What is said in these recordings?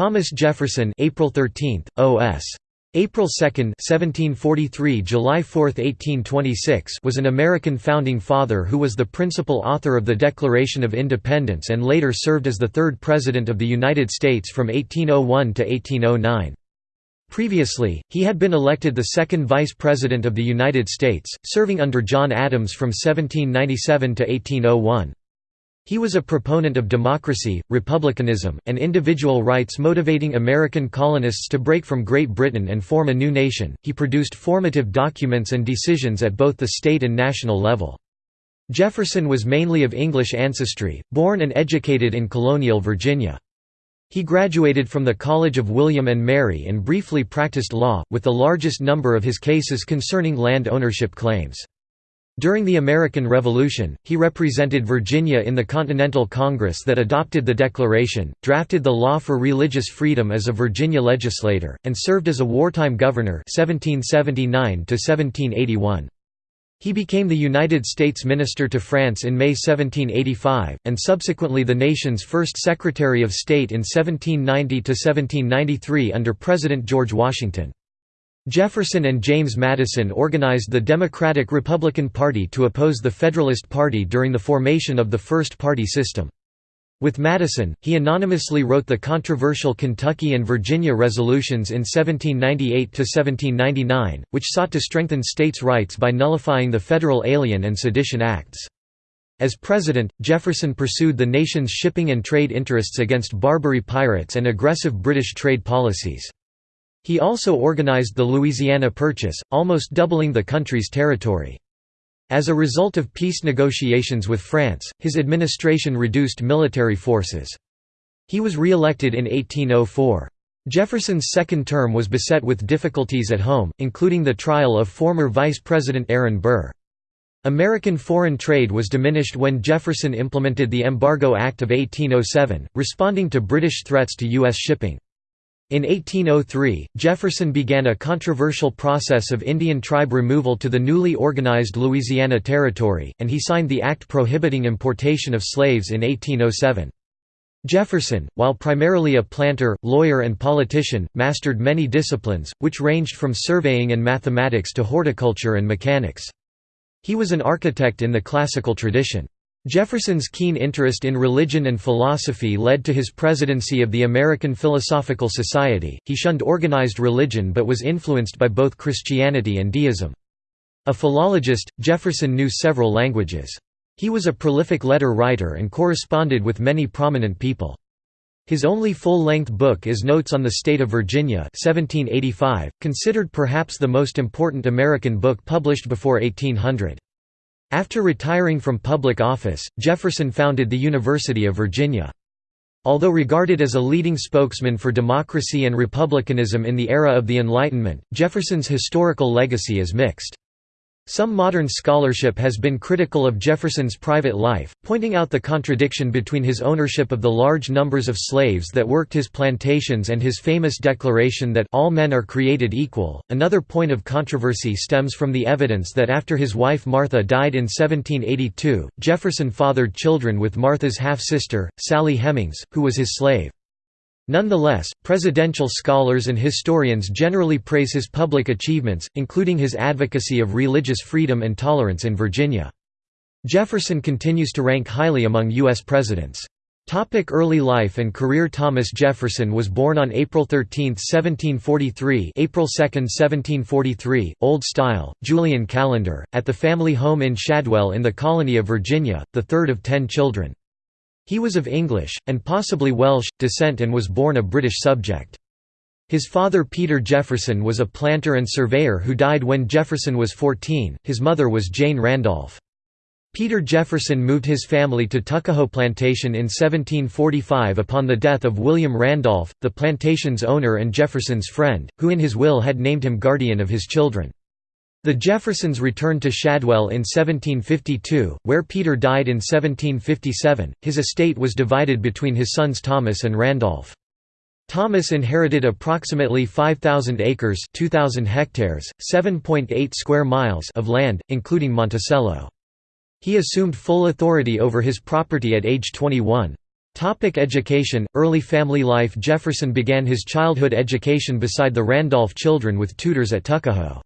Thomas Jefferson April 13th, OS. April 2, 1743 – July 4, 1826 was an American founding father who was the principal author of the Declaration of Independence and later served as the third President of the United States from 1801 to 1809. Previously, he had been elected the second Vice President of the United States, serving under John Adams from 1797 to 1801. He was a proponent of democracy, republicanism, and individual rights motivating American colonists to break from Great Britain and form a new nation. He produced formative documents and decisions at both the state and national level. Jefferson was mainly of English ancestry, born and educated in colonial Virginia. He graduated from the College of William and Mary and briefly practiced law, with the largest number of his cases concerning land ownership claims. During the American Revolution, he represented Virginia in the Continental Congress that adopted the Declaration, drafted the law for religious freedom as a Virginia legislator, and served as a wartime governor 1779 -1781. He became the United States Minister to France in May 1785, and subsequently the nation's first Secretary of State in 1790–1793 under President George Washington. Jefferson and James Madison organized the Democratic-Republican Party to oppose the Federalist Party during the formation of the first party system. With Madison, he anonymously wrote the controversial Kentucky and Virginia resolutions in 1798–1799, which sought to strengthen states' rights by nullifying the federal Alien and Sedition Acts. As president, Jefferson pursued the nation's shipping and trade interests against Barbary pirates and aggressive British trade policies. He also organized the Louisiana Purchase, almost doubling the country's territory. As a result of peace negotiations with France, his administration reduced military forces. He was re-elected in 1804. Jefferson's second term was beset with difficulties at home, including the trial of former Vice President Aaron Burr. American foreign trade was diminished when Jefferson implemented the Embargo Act of 1807, responding to British threats to U.S. shipping. In 1803, Jefferson began a controversial process of Indian tribe removal to the newly organized Louisiana Territory, and he signed the act prohibiting importation of slaves in 1807. Jefferson, while primarily a planter, lawyer and politician, mastered many disciplines, which ranged from surveying and mathematics to horticulture and mechanics. He was an architect in the classical tradition. Jefferson's keen interest in religion and philosophy led to his presidency of the American Philosophical Society. He shunned organized religion but was influenced by both Christianity and deism. A philologist, Jefferson knew several languages. He was a prolific letter writer and corresponded with many prominent people. His only full-length book is Notes on the State of Virginia 1785, considered perhaps the most important American book published before 1800. After retiring from public office, Jefferson founded the University of Virginia. Although regarded as a leading spokesman for democracy and republicanism in the era of the Enlightenment, Jefferson's historical legacy is mixed. Some modern scholarship has been critical of Jefferson's private life, pointing out the contradiction between his ownership of the large numbers of slaves that worked his plantations and his famous declaration that all men are created equal. Another point of controversy stems from the evidence that after his wife Martha died in 1782, Jefferson fathered children with Martha's half-sister, Sally Hemings, who was his slave. Nonetheless, presidential scholars and historians generally praise his public achievements, including his advocacy of religious freedom and tolerance in Virginia. Jefferson continues to rank highly among U.S. presidents. Topic early life and career Thomas Jefferson was born on April 13, 1743 April 2, 1743, Old Style, Julian calendar, at the family home in Shadwell in the colony of Virginia, the third of ten children. He was of English, and possibly Welsh, descent and was born a British subject. His father Peter Jefferson was a planter and surveyor who died when Jefferson was 14, his mother was Jane Randolph. Peter Jefferson moved his family to Tuckahoe Plantation in 1745 upon the death of William Randolph, the plantation's owner and Jefferson's friend, who in his will had named him guardian of his children. The Jeffersons returned to Shadwell in 1752, where Peter died in 1757. His estate was divided between his sons Thomas and Randolph. Thomas inherited approximately 5,000 acres 2,000 hectares, 7.8 square miles of land, including Monticello. He assumed full authority over his property at age 21. Topic education Early family life Jefferson began his childhood education beside the Randolph children with tutors at Tuckahoe.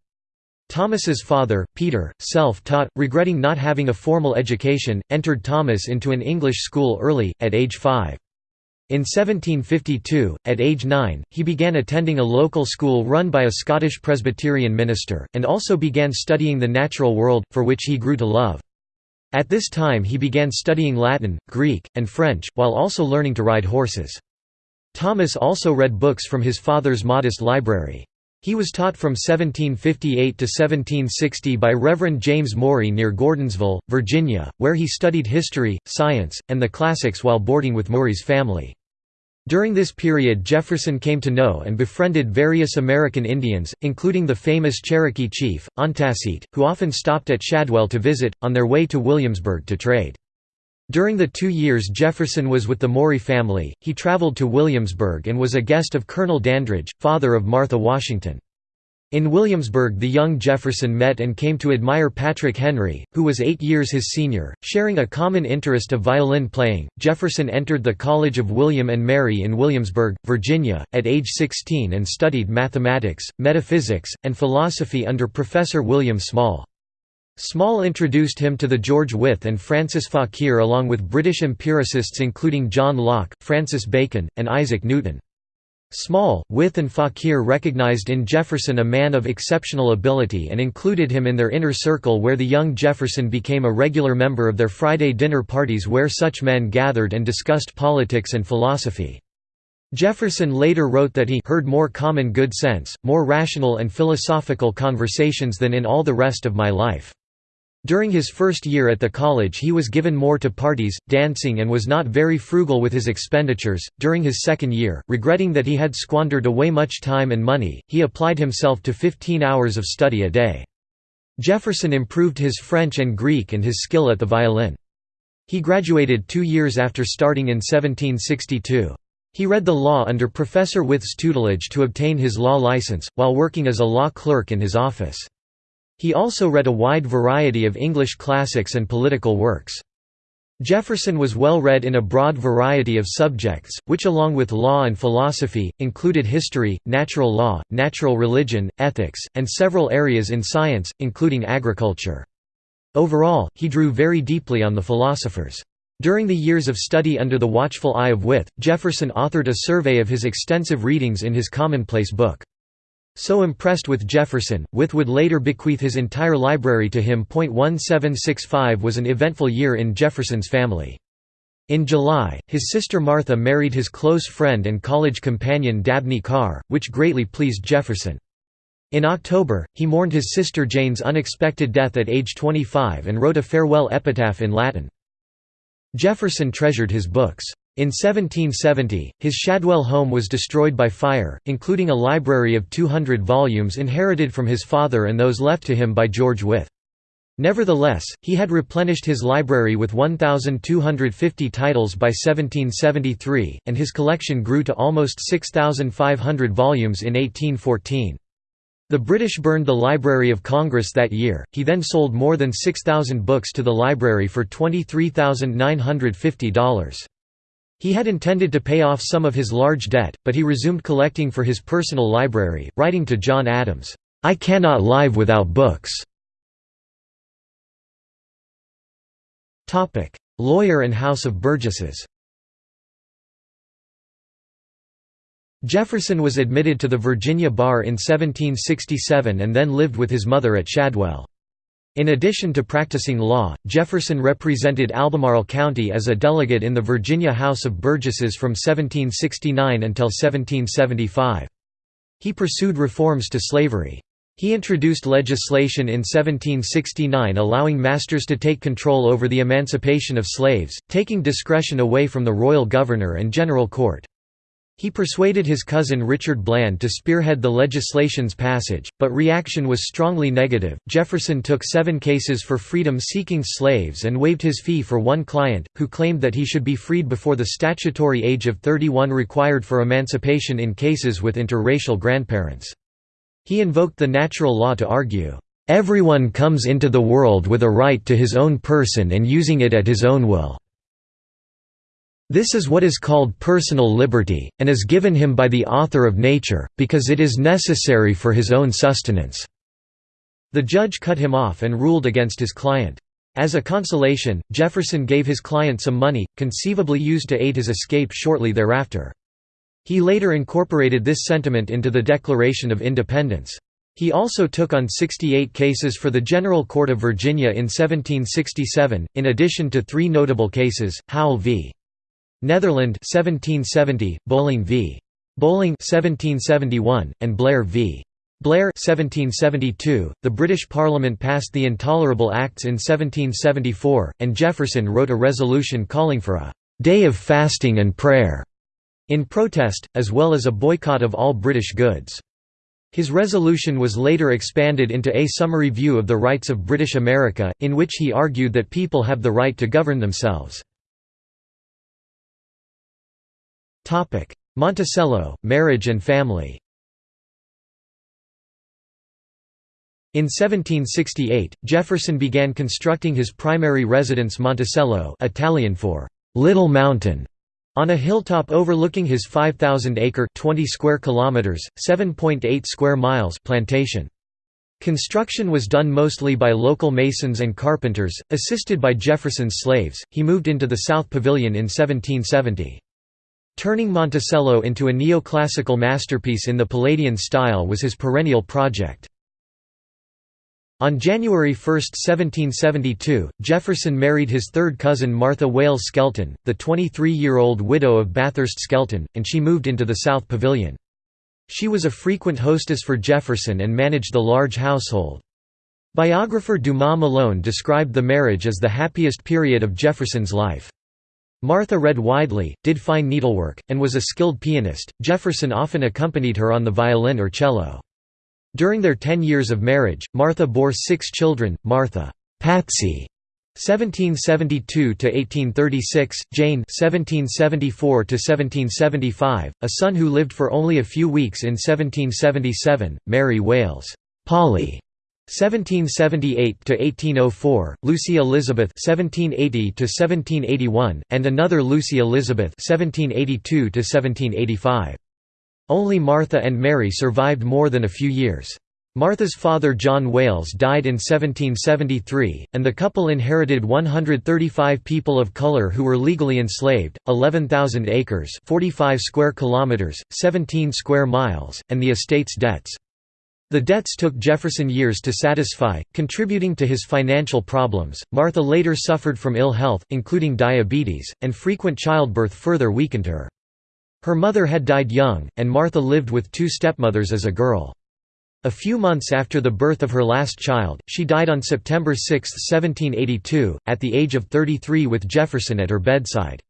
Thomas's father, Peter, self-taught, regretting not having a formal education, entered Thomas into an English school early, at age five. In 1752, at age nine, he began attending a local school run by a Scottish Presbyterian minister, and also began studying the natural world, for which he grew to love. At this time he began studying Latin, Greek, and French, while also learning to ride horses. Thomas also read books from his father's modest library. He was taught from 1758 to 1760 by Reverend James Maury near Gordonsville, Virginia, where he studied history, science, and the classics while boarding with Maury's family. During this period Jefferson came to know and befriended various American Indians, including the famous Cherokee chief, Ontassit, who often stopped at Shadwell to visit, on their way to Williamsburg to trade. During the two years Jefferson was with the Maury family, he traveled to Williamsburg and was a guest of Colonel Dandridge, father of Martha Washington. In Williamsburg the young Jefferson met and came to admire Patrick Henry, who was eight years his senior. Sharing a common interest of violin playing, Jefferson entered the College of William and Mary in Williamsburg, Virginia, at age 16 and studied mathematics, metaphysics, and philosophy under Professor William Small. Small introduced him to the George Wythe and Francis Fauquier along with British empiricists including John Locke, Francis Bacon, and Isaac Newton. Small, Wythe and Fauquier recognized in Jefferson a man of exceptional ability and included him in their inner circle where the young Jefferson became a regular member of their Friday dinner parties where such men gathered and discussed politics and philosophy. Jefferson later wrote that he heard more common good sense, more rational and philosophical conversations than in all the rest of my life. During his first year at the college, he was given more to parties, dancing, and was not very frugal with his expenditures. During his second year, regretting that he had squandered away much time and money, he applied himself to 15 hours of study a day. Jefferson improved his French and Greek and his skill at the violin. He graduated two years after starting in 1762. He read the law under Professor Wythe's tutelage to obtain his law license, while working as a law clerk in his office. He also read a wide variety of English classics and political works. Jefferson was well read in a broad variety of subjects, which along with law and philosophy, included history, natural law, natural religion, ethics, and several areas in science, including agriculture. Overall, he drew very deeply on the philosophers. During the years of study under the watchful eye of Wythe, Jefferson authored a survey of his extensive readings in his commonplace book. So impressed with Jefferson, Wythe would later bequeath his entire library to him. 1765 was an eventful year in Jefferson's family. In July, his sister Martha married his close friend and college companion Dabney Carr, which greatly pleased Jefferson. In October, he mourned his sister Jane's unexpected death at age 25 and wrote a farewell epitaph in Latin. Jefferson treasured his books. In 1770, his Shadwell home was destroyed by fire, including a library of 200 volumes inherited from his father and those left to him by George Wythe. Nevertheless, he had replenished his library with 1,250 titles by 1773, and his collection grew to almost 6,500 volumes in 1814. The British burned the Library of Congress that year, he then sold more than 6,000 books to the library for $23,950. He had intended to pay off some of his large debt, but he resumed collecting for his personal library, writing to John Adams, "'I cannot live without books." Lawyer and House of Burgesses Jefferson was admitted to the Virginia bar in 1767 and then lived with his mother at Shadwell. In addition to practicing law, Jefferson represented Albemarle County as a delegate in the Virginia House of Burgesses from 1769 until 1775. He pursued reforms to slavery. He introduced legislation in 1769 allowing masters to take control over the emancipation of slaves, taking discretion away from the royal governor and general court. He persuaded his cousin Richard Bland to spearhead the legislation's passage, but reaction was strongly negative. Jefferson took seven cases for freedom seeking slaves and waived his fee for one client, who claimed that he should be freed before the statutory age of 31 required for emancipation in cases with interracial grandparents. He invoked the natural law to argue, Everyone comes into the world with a right to his own person and using it at his own will. This is what is called personal liberty, and is given him by the author of nature, because it is necessary for his own sustenance." The judge cut him off and ruled against his client. As a consolation, Jefferson gave his client some money, conceivably used to aid his escape shortly thereafter. He later incorporated this sentiment into the Declaration of Independence. He also took on 68 cases for the General Court of Virginia in 1767, in addition to three notable cases, Howell v. Netherland 1770, Bolling v. Bolling 1771, and Blair v. Blair 1772. .The British Parliament passed the Intolerable Acts in 1774, and Jefferson wrote a resolution calling for a «day of fasting and prayer» in protest, as well as a boycott of all British goods. His resolution was later expanded into A Summary View of the Rights of British America, in which he argued that people have the right to govern themselves. Monticello, marriage and family In 1768, Jefferson began constructing his primary residence Monticello Italian for «Little Mountain» on a hilltop overlooking his 5,000-acre 20 square kilometers, 7.8 square miles plantation. Construction was done mostly by local masons and carpenters, assisted by Jefferson's slaves. He moved into the South Pavilion in 1770. Turning Monticello into a neoclassical masterpiece in the Palladian style was his perennial project. On January 1, 1772, Jefferson married his third cousin Martha Wayles Skelton, the 23-year-old widow of Bathurst Skelton, and she moved into the South Pavilion. She was a frequent hostess for Jefferson and managed the large household. Biographer Dumas Malone described the marriage as the happiest period of Jefferson's life. Martha read widely, did fine needlework, and was a skilled pianist. Jefferson often accompanied her on the violin or cello. During their ten years of marriage, Martha bore six children, Martha Patsy 1772–1836, Jane 1774–1775, a son who lived for only a few weeks in 1777, Mary Wayles Polly 1778 to 1804, Lucy Elizabeth 1780 to 1781, and another Lucy Elizabeth 1782 to 1785. Only Martha and Mary survived more than a few years. Martha's father John Wayles died in 1773, and the couple inherited 135 people of color who were legally enslaved, 11,000 acres 45 square kilometers, 17 square miles, and the estate's debts. The debts took Jefferson years to satisfy, contributing to his financial problems. Martha later suffered from ill health, including diabetes, and frequent childbirth further weakened her. Her mother had died young, and Martha lived with two stepmothers as a girl. A few months after the birth of her last child, she died on September 6, 1782, at the age of 33 with Jefferson at her bedside.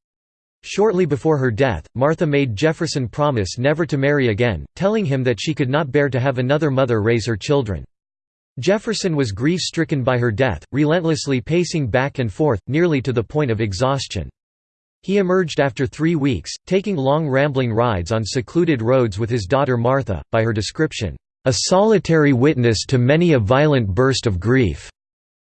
Shortly before her death, Martha made Jefferson promise never to marry again, telling him that she could not bear to have another mother raise her children. Jefferson was grief-stricken by her death, relentlessly pacing back and forth, nearly to the point of exhaustion. He emerged after three weeks, taking long rambling rides on secluded roads with his daughter Martha, by her description, "...a solitary witness to many a violent burst of grief."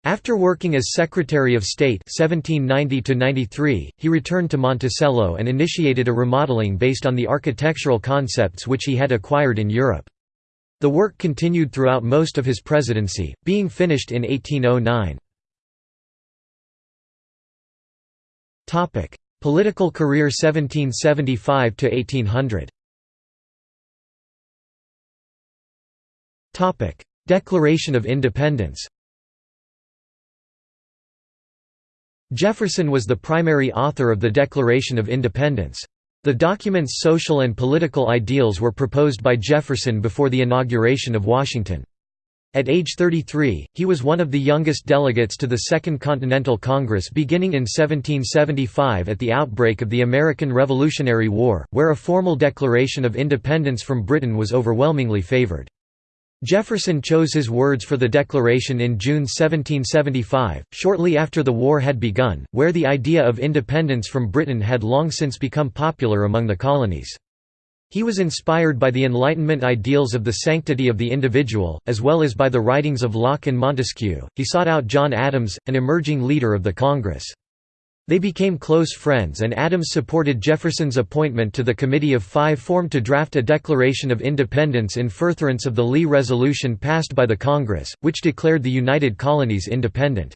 After working as Secretary of State 1790 he returned to Monticello and initiated a remodeling based on the architectural concepts which he had acquired in Europe. The work continued throughout most of his presidency, being finished in 1809. Political career 1775 to 1800. Declaration of Independence Jefferson was the primary author of the Declaration of Independence. The document's social and political ideals were proposed by Jefferson before the inauguration of Washington. At age 33, he was one of the youngest delegates to the Second Continental Congress beginning in 1775 at the outbreak of the American Revolutionary War, where a formal declaration of independence from Britain was overwhelmingly favored. Jefferson chose his words for the declaration in June 1775, shortly after the war had begun, where the idea of independence from Britain had long since become popular among the colonies. He was inspired by the Enlightenment ideals of the sanctity of the individual, as well as by the writings of Locke and Montesquieu. He sought out John Adams, an emerging leader of the Congress. They became close friends and Adams supported Jefferson's appointment to the Committee of Five formed to draft a Declaration of Independence in furtherance of the Lee Resolution passed by the Congress, which declared the United Colonies independent.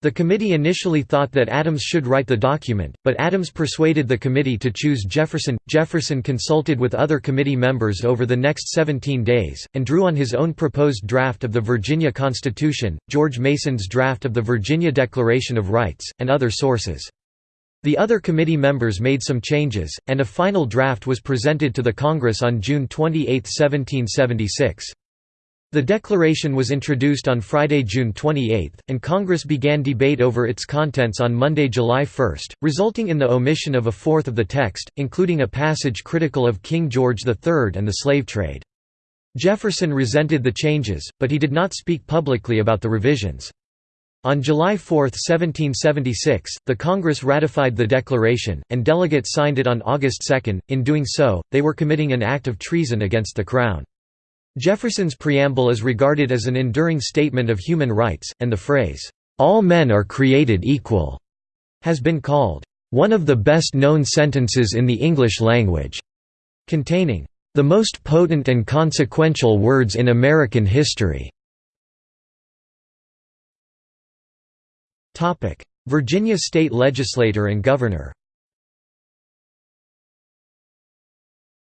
The committee initially thought that Adams should write the document, but Adams persuaded the committee to choose Jefferson. Jefferson consulted with other committee members over the next 17 days, and drew on his own proposed draft of the Virginia Constitution, George Mason's draft of the Virginia Declaration of Rights, and other sources. The other committee members made some changes, and a final draft was presented to the Congress on June 28, 1776. The declaration was introduced on Friday, June 28, and Congress began debate over its contents on Monday, July 1, resulting in the omission of a fourth of the text, including a passage critical of King George III and the slave trade. Jefferson resented the changes, but he did not speak publicly about the revisions. On July 4, 1776, the Congress ratified the declaration, and delegates signed it on August 2. In doing so, they were committing an act of treason against the Crown. Jefferson's preamble is regarded as an enduring statement of human rights, and the phrase, "'All men are created equal' has been called, "'one of the best-known sentences in the English language' containing, "'the most potent and consequential words in American history' Virginia state legislator and governor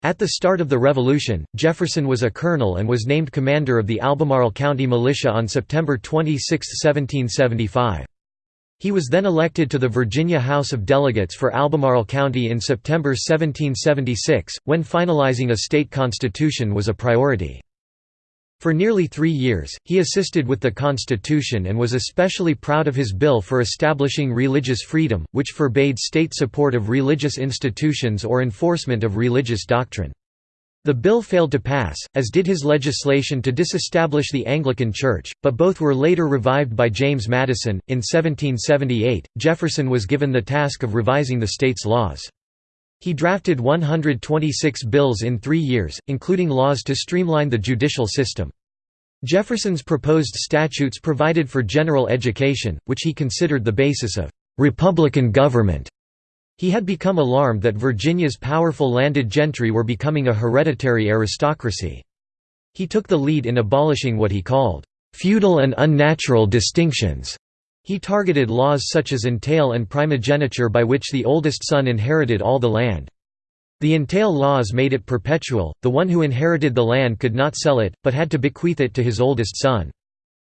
At the start of the Revolution, Jefferson was a colonel and was named commander of the Albemarle County Militia on September 26, 1775. He was then elected to the Virginia House of Delegates for Albemarle County in September 1776, when finalizing a state constitution was a priority. For nearly three years, he assisted with the Constitution and was especially proud of his bill for establishing religious freedom, which forbade state support of religious institutions or enforcement of religious doctrine. The bill failed to pass, as did his legislation to disestablish the Anglican Church, but both were later revived by James Madison. In 1778, Jefferson was given the task of revising the state's laws. He drafted 126 bills in three years, including laws to streamline the judicial system. Jefferson's proposed statutes provided for general education, which he considered the basis of «republican government». He had become alarmed that Virginia's powerful landed gentry were becoming a hereditary aristocracy. He took the lead in abolishing what he called «feudal and unnatural distinctions». He targeted laws such as entail and primogeniture by which the oldest son inherited all the land. The entail laws made it perpetual, the one who inherited the land could not sell it, but had to bequeath it to his oldest son.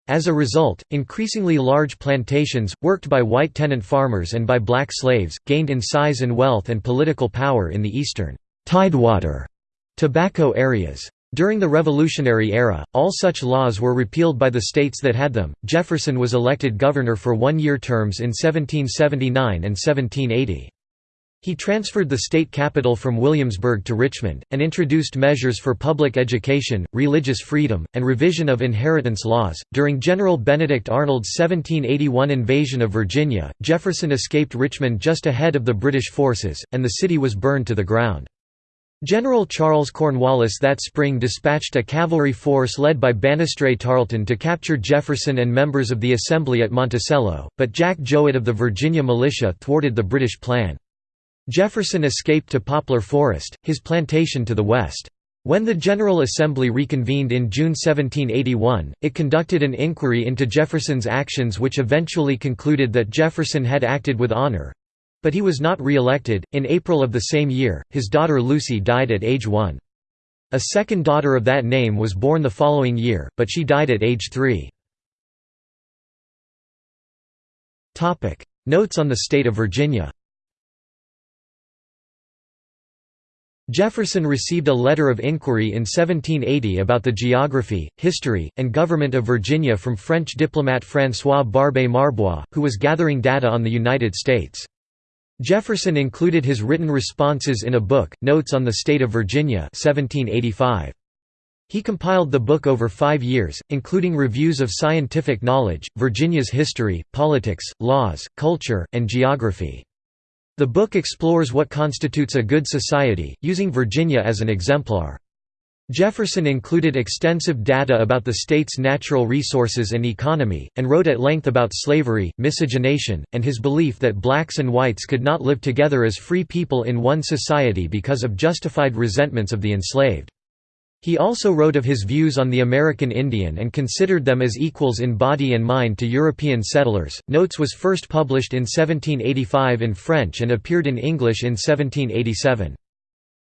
As a result, increasingly large plantations, worked by white tenant farmers and by black slaves, gained in size and wealth and political power in the eastern Tidewater tobacco areas. During the Revolutionary era, all such laws were repealed by the states that had them. Jefferson was elected governor for one year terms in 1779 and 1780. He transferred the state capital from Williamsburg to Richmond, and introduced measures for public education, religious freedom, and revision of inheritance laws. During General Benedict Arnold's 1781 invasion of Virginia, Jefferson escaped Richmond just ahead of the British forces, and the city was burned to the ground. General Charles Cornwallis that spring dispatched a cavalry force led by Banastre Tarleton to capture Jefferson and members of the Assembly at Monticello, but Jack Jouett of the Virginia militia thwarted the British plan. Jefferson escaped to Poplar Forest, his plantation to the west. When the General Assembly reconvened in June 1781, it conducted an inquiry into Jefferson's actions which eventually concluded that Jefferson had acted with honor, but he was not re-elected. In April of the same year, his daughter Lucy died at age 1. A second daughter of that name was born the following year, but she died at age 3. Notes on the state of Virginia Jefferson received a letter of inquiry in 1780 about the geography, history, and government of Virginia from French diplomat François Barbé Marbois, who was gathering data on the United States. Jefferson included his written responses in a book, Notes on the State of Virginia 1785. He compiled the book over five years, including reviews of scientific knowledge, Virginia's history, politics, laws, culture, and geography. The book explores what constitutes a good society, using Virginia as an exemplar. Jefferson included extensive data about the state's natural resources and economy, and wrote at length about slavery, miscegenation, and his belief that blacks and whites could not live together as free people in one society because of justified resentments of the enslaved. He also wrote of his views on the American Indian and considered them as equals in body and mind to European settlers. Notes was first published in 1785 in French and appeared in English in 1787.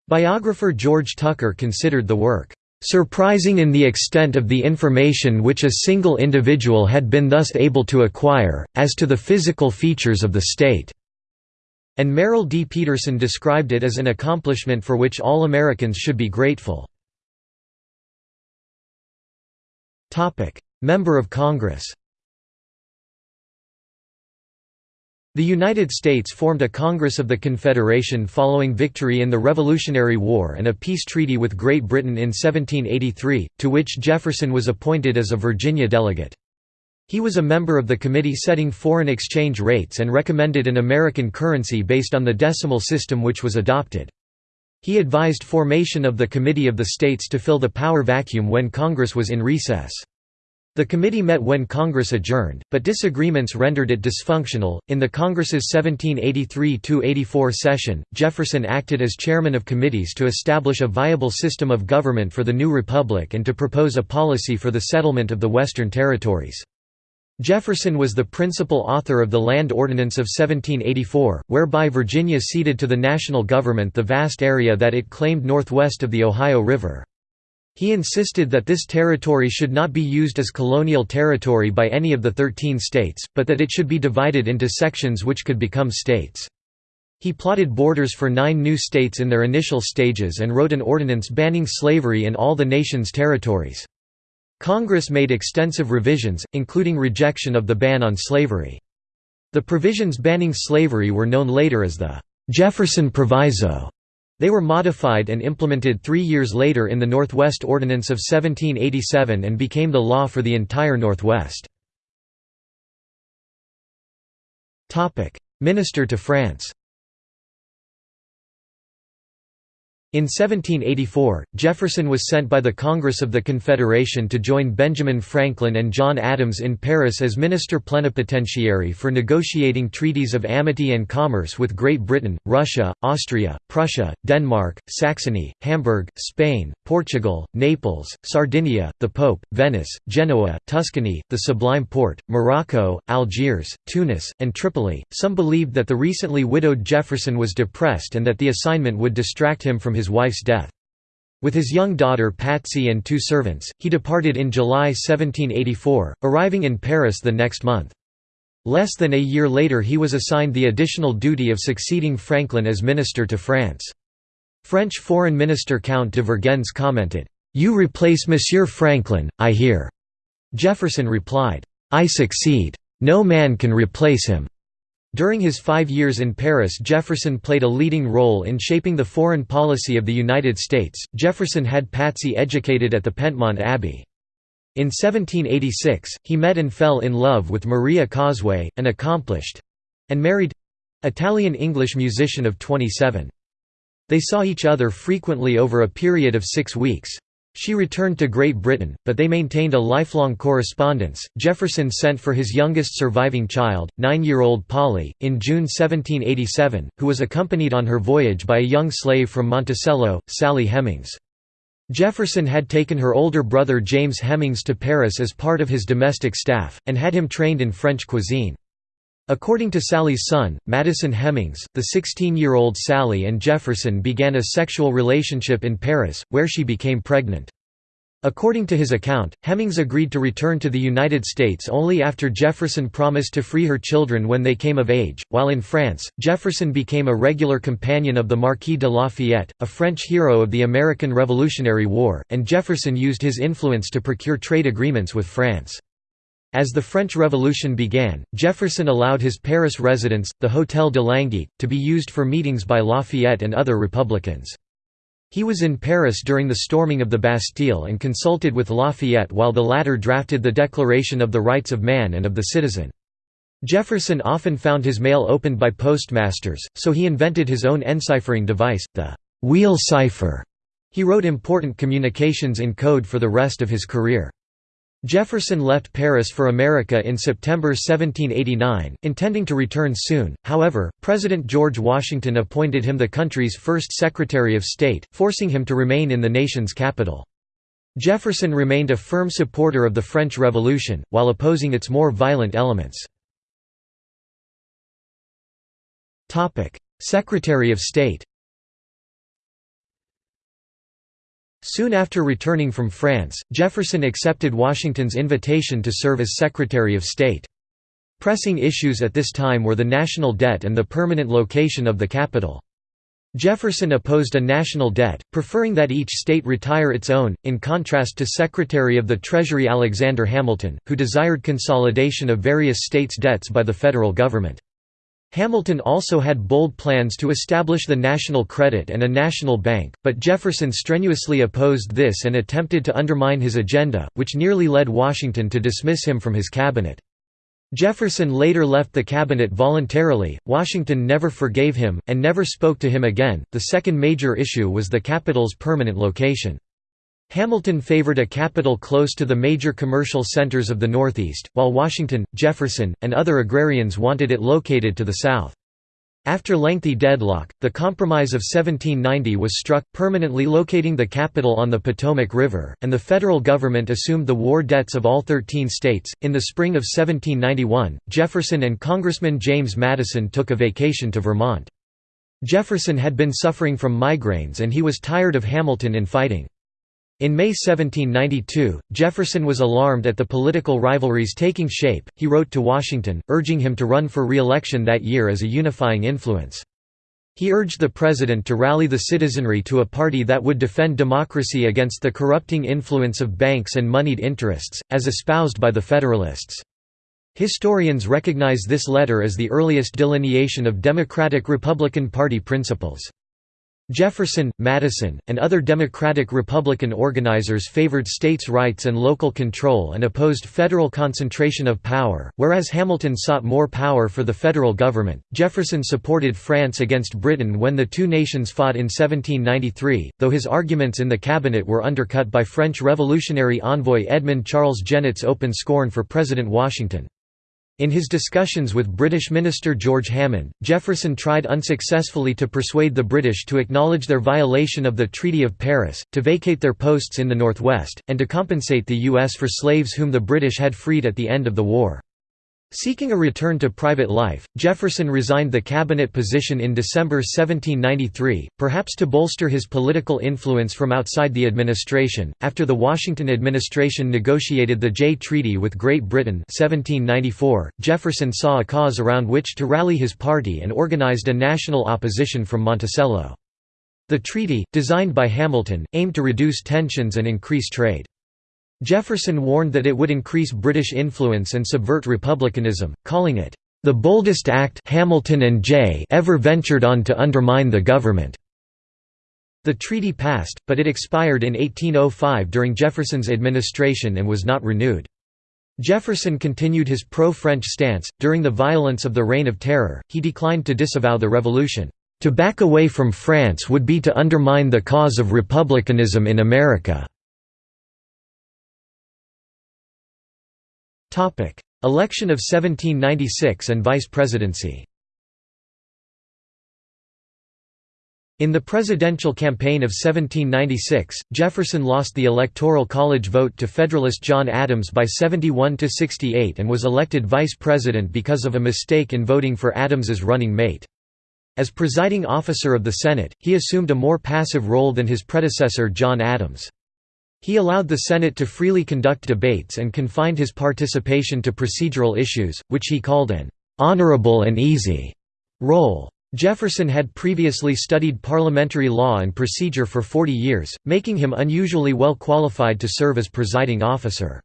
Biographer George Tucker considered the work, "...surprising in the extent of the information which a single individual had been thus able to acquire, as to the physical features of the state." And Merrill D. Peterson described it as an accomplishment for which all Americans should be grateful. Member of Congress The United States formed a Congress of the Confederation following victory in the Revolutionary War and a peace treaty with Great Britain in 1783, to which Jefferson was appointed as a Virginia delegate. He was a member of the committee setting foreign exchange rates and recommended an American currency based on the decimal system which was adopted. He advised formation of the Committee of the States to fill the power vacuum when Congress was in recess. The committee met when Congress adjourned, but disagreements rendered it dysfunctional. In the Congress's 1783 84 session, Jefferson acted as chairman of committees to establish a viable system of government for the new republic and to propose a policy for the settlement of the Western territories. Jefferson was the principal author of the Land Ordinance of 1784, whereby Virginia ceded to the national government the vast area that it claimed northwest of the Ohio River. He insisted that this territory should not be used as colonial territory by any of the Thirteen states, but that it should be divided into sections which could become states. He plotted borders for nine new states in their initial stages and wrote an ordinance banning slavery in all the nation's territories. Congress made extensive revisions, including rejection of the ban on slavery. The provisions banning slavery were known later as the Jefferson Proviso. They were modified and implemented three years later in the Northwest Ordinance of 1787 and became the law for the entire Northwest. Minister to France In 1784, Jefferson was sent by the Congress of the Confederation to join Benjamin Franklin and John Adams in Paris as minister plenipotentiary for negotiating treaties of amity and commerce with Great Britain, Russia, Austria, Prussia, Denmark, Saxony, Hamburg, Spain, Portugal, Naples, Sardinia, the Pope, Venice, Genoa, Tuscany, the Sublime Porte, Morocco, Algiers, Tunis, and Tripoli. Some believed that the recently widowed Jefferson was depressed and that the assignment would distract him from his wife's death. With his young daughter Patsy and two servants, he departed in July 1784, arriving in Paris the next month. Less than a year later he was assigned the additional duty of succeeding Franklin as minister to France. French Foreign Minister Count de Vergennes commented, "'You replace Monsieur Franklin, I hear." Jefferson replied, "'I succeed. No man can replace him.' During his five years in Paris Jefferson played a leading role in shaping the foreign policy of the United States. Jefferson had Patsy educated at the Pentemont Abbey. In 1786, he met and fell in love with Maria Cosway, an accomplished—and married—Italian-English musician of 27. They saw each other frequently over a period of six weeks. She returned to Great Britain, but they maintained a lifelong correspondence. Jefferson sent for his youngest surviving child, nine year old Polly, in June 1787, who was accompanied on her voyage by a young slave from Monticello, Sally Hemings. Jefferson had taken her older brother James Hemings to Paris as part of his domestic staff, and had him trained in French cuisine. According to Sally's son, Madison Hemings, the 16-year-old Sally and Jefferson began a sexual relationship in Paris, where she became pregnant. According to his account, Hemings agreed to return to the United States only after Jefferson promised to free her children when they came of age. While in France, Jefferson became a regular companion of the Marquis de Lafayette, a French hero of the American Revolutionary War, and Jefferson used his influence to procure trade agreements with France. As the French Revolution began, Jefferson allowed his Paris residence, the Hôtel de Langeais, to be used for meetings by Lafayette and other Republicans. He was in Paris during the storming of the Bastille and consulted with Lafayette while the latter drafted the Declaration of the Rights of Man and of the Citizen. Jefferson often found his mail opened by postmasters, so he invented his own enciphering device, the «wheel cipher», He wrote important communications in code for the rest of his career. Jefferson left Paris for America in September 1789, intending to return soon, however, President George Washington appointed him the country's first Secretary of State, forcing him to remain in the nation's capital. Jefferson remained a firm supporter of the French Revolution, while opposing its more violent elements. Secretary of State Soon after returning from France, Jefferson accepted Washington's invitation to serve as Secretary of State. Pressing issues at this time were the national debt and the permanent location of the capital. Jefferson opposed a national debt, preferring that each state retire its own, in contrast to Secretary of the Treasury Alexander Hamilton, who desired consolidation of various states' debts by the federal government. Hamilton also had bold plans to establish the national credit and a national bank, but Jefferson strenuously opposed this and attempted to undermine his agenda, which nearly led Washington to dismiss him from his cabinet. Jefferson later left the cabinet voluntarily, Washington never forgave him, and never spoke to him again. The second major issue was the capital's permanent location. Hamilton favored a capital close to the major commercial centers of the Northeast, while Washington, Jefferson, and other agrarians wanted it located to the south. After lengthy deadlock, the Compromise of 1790 was struck, permanently locating the capital on the Potomac River, and the federal government assumed the war debts of all 13 states. In the spring of 1791, Jefferson and Congressman James Madison took a vacation to Vermont. Jefferson had been suffering from migraines and he was tired of Hamilton infighting. In May 1792, Jefferson was alarmed at the political rivalries taking shape. He wrote to Washington, urging him to run for re-election that year as a unifying influence. He urged the president to rally the citizenry to a party that would defend democracy against the corrupting influence of banks and moneyed interests, as espoused by the Federalists. Historians recognize this letter as the earliest delineation of Democratic-Republican Party principles. Jefferson, Madison, and other Democratic-Republican organizers favored states' rights and local control and opposed federal concentration of power, whereas Hamilton sought more power for the federal government. Jefferson supported France against Britain when the two nations fought in 1793, though his arguments in the cabinet were undercut by French Revolutionary envoy Edmond Charles Genêt's open scorn for President Washington. In his discussions with British Minister George Hammond, Jefferson tried unsuccessfully to persuade the British to acknowledge their violation of the Treaty of Paris, to vacate their posts in the Northwest, and to compensate the U.S. for slaves whom the British had freed at the end of the war. Seeking a return to private life, Jefferson resigned the cabinet position in December 1793, perhaps to bolster his political influence from outside the administration. After the Washington administration negotiated the Jay Treaty with Great Britain 1794, Jefferson saw a cause around which to rally his party and organized a national opposition from Monticello. The treaty, designed by Hamilton, aimed to reduce tensions and increase trade. Jefferson warned that it would increase British influence and subvert republicanism, calling it, "...the boldest act Hamilton and Jay ever ventured on to undermine the government." The treaty passed, but it expired in 1805 during Jefferson's administration and was not renewed. Jefferson continued his pro-French stance. During the violence of the Reign of Terror, he declined to disavow the revolution. To back away from France would be to undermine the cause of republicanism in America. Election of 1796 and vice presidency. In the presidential campaign of 1796, Jefferson lost the Electoral College vote to Federalist John Adams by 71 to 68 and was elected vice president because of a mistake in voting for Adams's running mate. As presiding officer of the Senate, he assumed a more passive role than his predecessor John Adams. He allowed the Senate to freely conduct debates and confined his participation to procedural issues, which he called an "...honorable and easy." role. Jefferson had previously studied parliamentary law and procedure for 40 years, making him unusually well qualified to serve as presiding officer.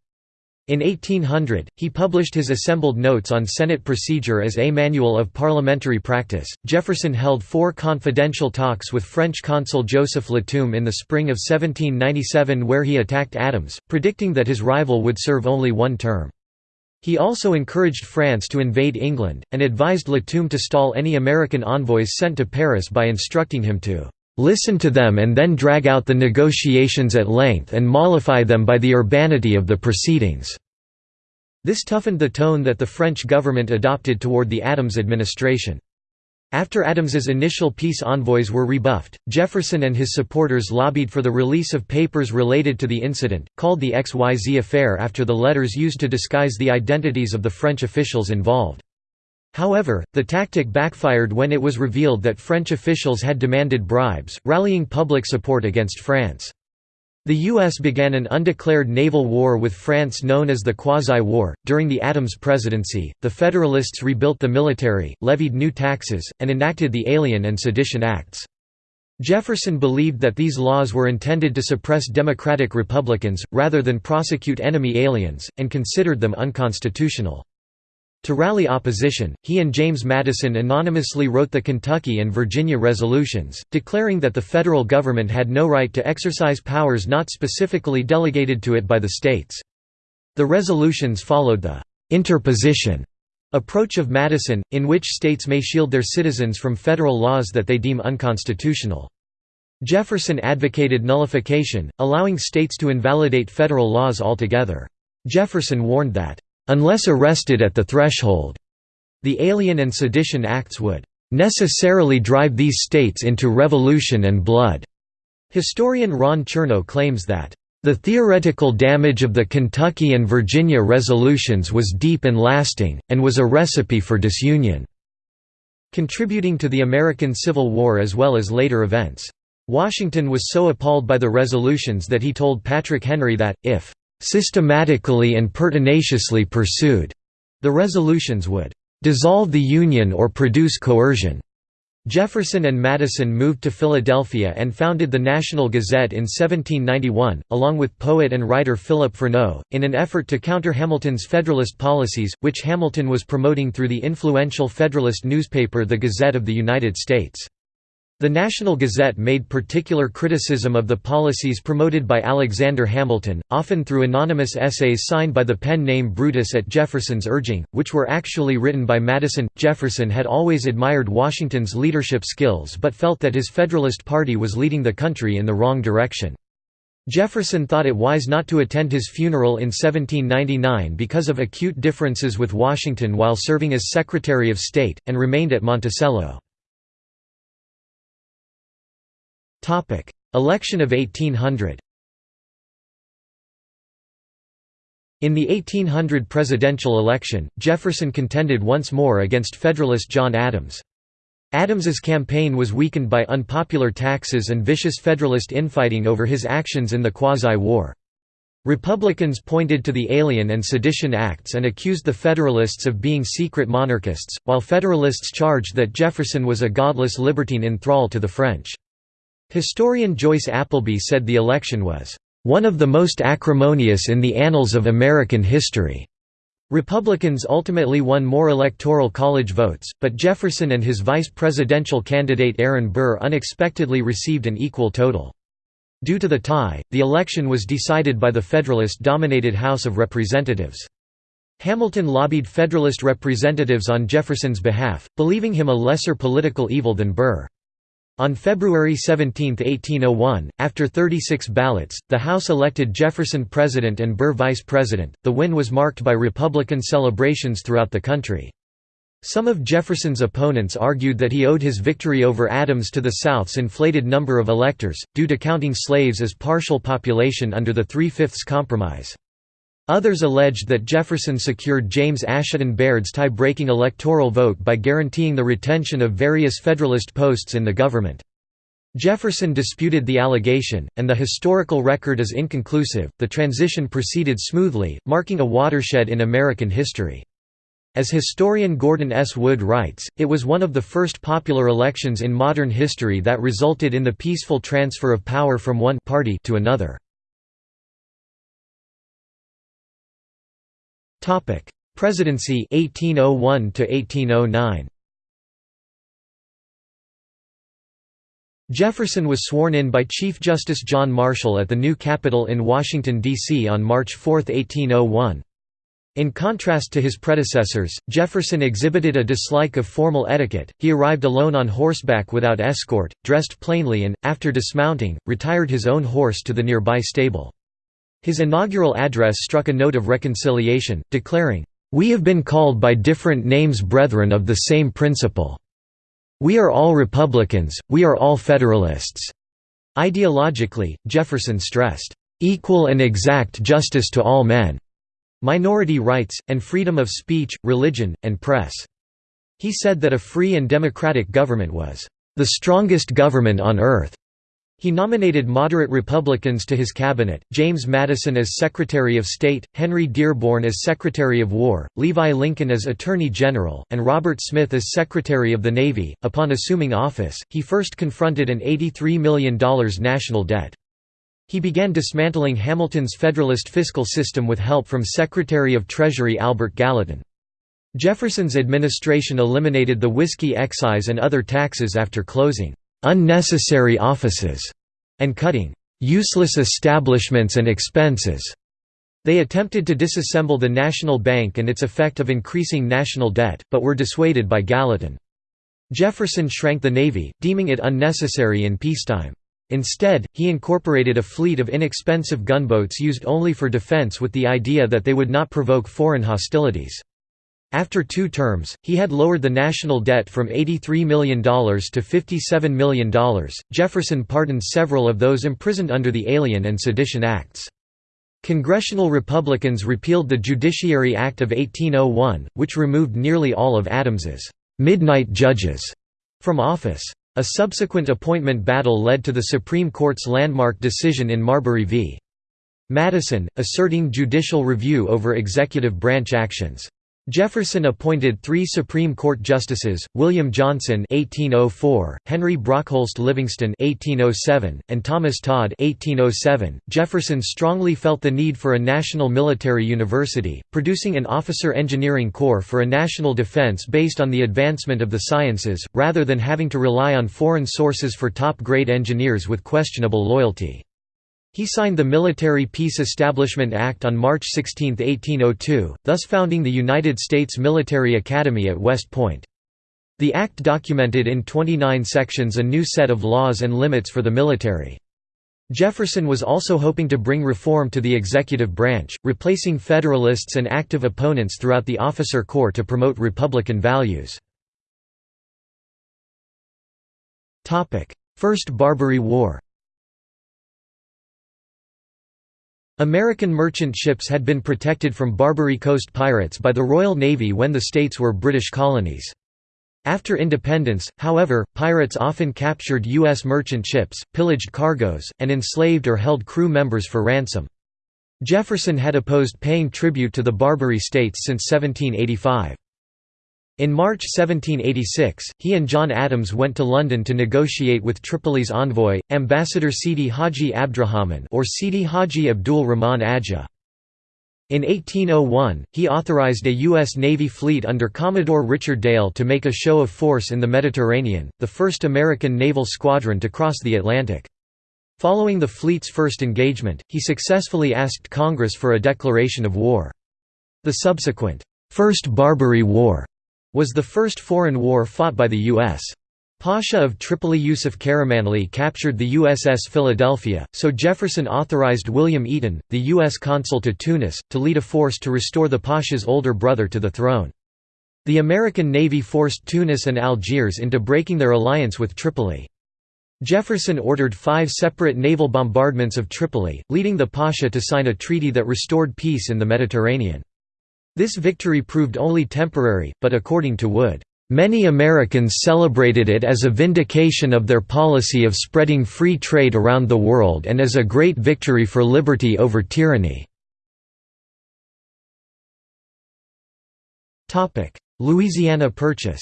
In 1800, he published his assembled notes on Senate procedure as a manual of parliamentary practice. Jefferson held four confidential talks with French consul Joseph Latume in the spring of 1797 where he attacked Adams, predicting that his rival would serve only one term. He also encouraged France to invade England, and advised Latume to stall any American envoys sent to Paris by instructing him to listen to them and then drag out the negotiations at length and mollify them by the urbanity of the proceedings." This toughened the tone that the French government adopted toward the Adams administration. After Adams's initial peace envoys were rebuffed, Jefferson and his supporters lobbied for the release of papers related to the incident, called the XYZ affair after the letters used to disguise the identities of the French officials involved. However, the tactic backfired when it was revealed that French officials had demanded bribes, rallying public support against France. The U.S. began an undeclared naval war with France known as the Quasi-War. During the Adams presidency, the Federalists rebuilt the military, levied new taxes, and enacted the Alien and Sedition Acts. Jefferson believed that these laws were intended to suppress Democratic Republicans, rather than prosecute enemy aliens, and considered them unconstitutional. To rally opposition, he and James Madison anonymously wrote the Kentucky and Virginia resolutions, declaring that the federal government had no right to exercise powers not specifically delegated to it by the states. The resolutions followed the «interposition» approach of Madison, in which states may shield their citizens from federal laws that they deem unconstitutional. Jefferson advocated nullification, allowing states to invalidate federal laws altogether. Jefferson warned that Unless arrested at the threshold, the Alien and Sedition Acts would necessarily drive these states into revolution and blood. Historian Ron Chernow claims that the theoretical damage of the Kentucky and Virginia resolutions was deep and lasting, and was a recipe for disunion, contributing to the American Civil War as well as later events. Washington was so appalled by the resolutions that he told Patrick Henry that, if systematically and pertinaciously pursued, the resolutions would dissolve the Union or produce coercion. Jefferson and Madison moved to Philadelphia and founded the National Gazette in 1791, along with poet and writer Philip Freneau, in an effort to counter Hamilton's Federalist policies, which Hamilton was promoting through the influential Federalist newspaper The Gazette of the United States. The National Gazette made particular criticism of the policies promoted by Alexander Hamilton, often through anonymous essays signed by the pen name Brutus at Jefferson's urging, which were actually written by Madison. Jefferson had always admired Washington's leadership skills but felt that his Federalist Party was leading the country in the wrong direction. Jefferson thought it wise not to attend his funeral in 1799 because of acute differences with Washington while serving as Secretary of State, and remained at Monticello. Election of 1800 In the 1800 presidential election, Jefferson contended once more against Federalist John Adams. Adams's campaign was weakened by unpopular taxes and vicious Federalist infighting over his actions in the Quasi-War. Republicans pointed to the Alien and Sedition Acts and accused the Federalists of being secret monarchists, while Federalists charged that Jefferson was a godless libertine in thrall to the French. Historian Joyce Appleby said the election was, "...one of the most acrimonious in the annals of American history." Republicans ultimately won more electoral college votes, but Jefferson and his vice presidential candidate Aaron Burr unexpectedly received an equal total. Due to the tie, the election was decided by the Federalist-dominated House of Representatives. Hamilton lobbied Federalist representatives on Jefferson's behalf, believing him a lesser political evil than Burr. On February 17, 1801, after 36 ballots, the House elected Jefferson president and Burr vice president. The win was marked by Republican celebrations throughout the country. Some of Jefferson's opponents argued that he owed his victory over Adams to the South's inflated number of electors, due to counting slaves as partial population under the Three-Fifths Compromise. Others alleged that Jefferson secured James Asheton Bayard's tie-breaking electoral vote by guaranteeing the retention of various Federalist posts in the government. Jefferson disputed the allegation, and the historical record is inconclusive. The transition proceeded smoothly, marking a watershed in American history. As historian Gordon S. Wood writes, it was one of the first popular elections in modern history that resulted in the peaceful transfer of power from one party to another. Topic: Presidency 1801 to 1809. Jefferson was sworn in by Chief Justice John Marshall at the new Capitol in Washington, D.C. on March 4, 1801. In contrast to his predecessors, Jefferson exhibited a dislike of formal etiquette, he arrived alone on horseback without escort, dressed plainly and, after dismounting, retired his own horse to the nearby stable. His inaugural address struck a note of reconciliation, declaring, "...we have been called by different names brethren of the same principle. We are all Republicans, we are all Federalists." Ideologically, Jefferson stressed, "...equal and exact justice to all men." minority rights, and freedom of speech, religion, and press. He said that a free and democratic government was the strongest government on earth. He nominated moderate Republicans to his cabinet, James Madison as Secretary of State, Henry Dearborn as Secretary of War, Levi Lincoln as Attorney General, and Robert Smith as Secretary of the Navy. Upon assuming office, he first confronted an $83 million national debt. He began dismantling Hamilton's Federalist fiscal system with help from Secretary of Treasury Albert Gallatin. Jefferson's administration eliminated the whiskey excise and other taxes after closing «unnecessary offices» and cutting «useless establishments and expenses». They attempted to disassemble the National Bank and its effect of increasing national debt, but were dissuaded by Gallatin. Jefferson shrank the Navy, deeming it unnecessary in peacetime. Instead, he incorporated a fleet of inexpensive gunboats used only for defense with the idea that they would not provoke foreign hostilities. After two terms, he had lowered the national debt from $83 million to $57 million. Jefferson pardoned several of those imprisoned under the Alien and Sedition Acts. Congressional Republicans repealed the Judiciary Act of 1801, which removed nearly all of Adams's midnight judges from office. A subsequent appointment battle led to the Supreme Court's landmark decision in Marbury v. Madison, asserting judicial review over executive branch actions. Jefferson appointed three Supreme Court justices, William Johnson (1804), Henry Brockholst Livingston (1807), and Thomas Todd (1807). Jefferson strongly felt the need for a national military university, producing an officer engineering corps for a national defense based on the advancement of the sciences, rather than having to rely on foreign sources for top-grade engineers with questionable loyalty. He signed the Military Peace Establishment Act on March 16, 1802, thus founding the United States Military Academy at West Point. The act documented in 29 sections a new set of laws and limits for the military. Jefferson was also hoping to bring reform to the executive branch, replacing Federalists and active opponents throughout the officer corps to promote Republican values. First Barbary War American merchant ships had been protected from Barbary Coast pirates by the Royal Navy when the states were British colonies. After independence, however, pirates often captured U.S. merchant ships, pillaged cargoes, and enslaved or held crew members for ransom. Jefferson had opposed paying tribute to the Barbary states since 1785. In March 1786, he and John Adams went to London to negotiate with Tripoli's envoy, Ambassador Sidi Haji Abdrahman or Sidi Haji Abdul Rahman Aja. In 1801, he authorized a U.S. Navy fleet under Commodore Richard Dale to make a show of force in the Mediterranean, the first American naval squadron to cross the Atlantic. Following the fleet's first engagement, he successfully asked Congress for a declaration of war. The subsequent, First Barbary War was the first foreign war fought by the U.S. Pasha of Tripoli Yusuf Karamanli captured the USS Philadelphia, so Jefferson authorized William Eaton, the U.S. consul to Tunis, to lead a force to restore the Pasha's older brother to the throne. The American Navy forced Tunis and Algiers into breaking their alliance with Tripoli. Jefferson ordered five separate naval bombardments of Tripoli, leading the Pasha to sign a treaty that restored peace in the Mediterranean. This victory proved only temporary, but according to Wood, "...many Americans celebrated it as a vindication of their policy of spreading free trade around the world and as a great victory for liberty over tyranny." Louisiana Purchase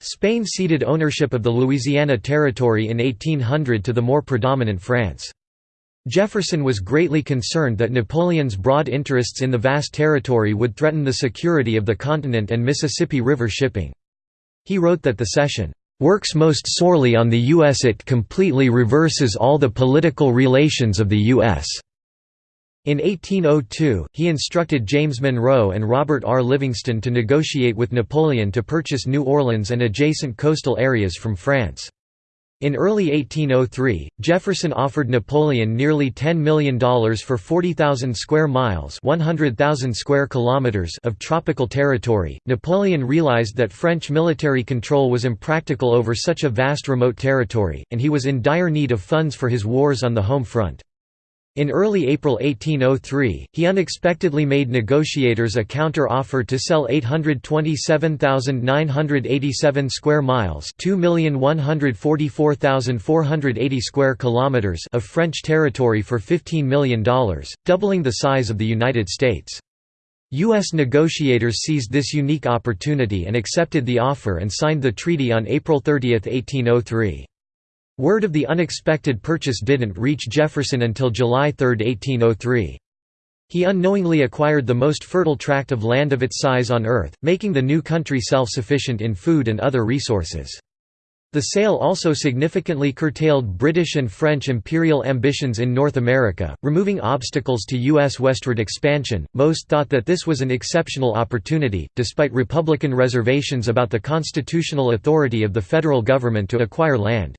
Spain ceded ownership of the Louisiana Territory in 1800 to the more predominant France. Jefferson was greatly concerned that Napoleon's broad interests in the vast territory would threaten the security of the continent and Mississippi River shipping. He wrote that the cession works most sorely on the U.S. It completely reverses all the political relations of the U.S. In 1802, he instructed James Monroe and Robert R. Livingston to negotiate with Napoleon to purchase New Orleans and adjacent coastal areas from France. In early 1803, Jefferson offered Napoleon nearly $10 million for 40,000 square miles 100,000 square kilometers of tropical territory. Napoleon realized that French military control was impractical over such a vast remote territory, and he was in dire need of funds for his wars on the home front. In early April 1803, he unexpectedly made negotiators a counter-offer to sell 827,987 square miles (2,144,480 square kilometers) of French territory for $15 million, doubling the size of the United States. U.S. negotiators seized this unique opportunity and accepted the offer and signed the treaty on April 30, 1803. Word of the unexpected purchase didn't reach Jefferson until July 3, 1803. He unknowingly acquired the most fertile tract of land of its size on Earth, making the new country self-sufficient in food and other resources. The sale also significantly curtailed British and French imperial ambitions in North America, removing obstacles to U.S. westward expansion. Most thought that this was an exceptional opportunity, despite Republican reservations about the constitutional authority of the federal government to acquire land.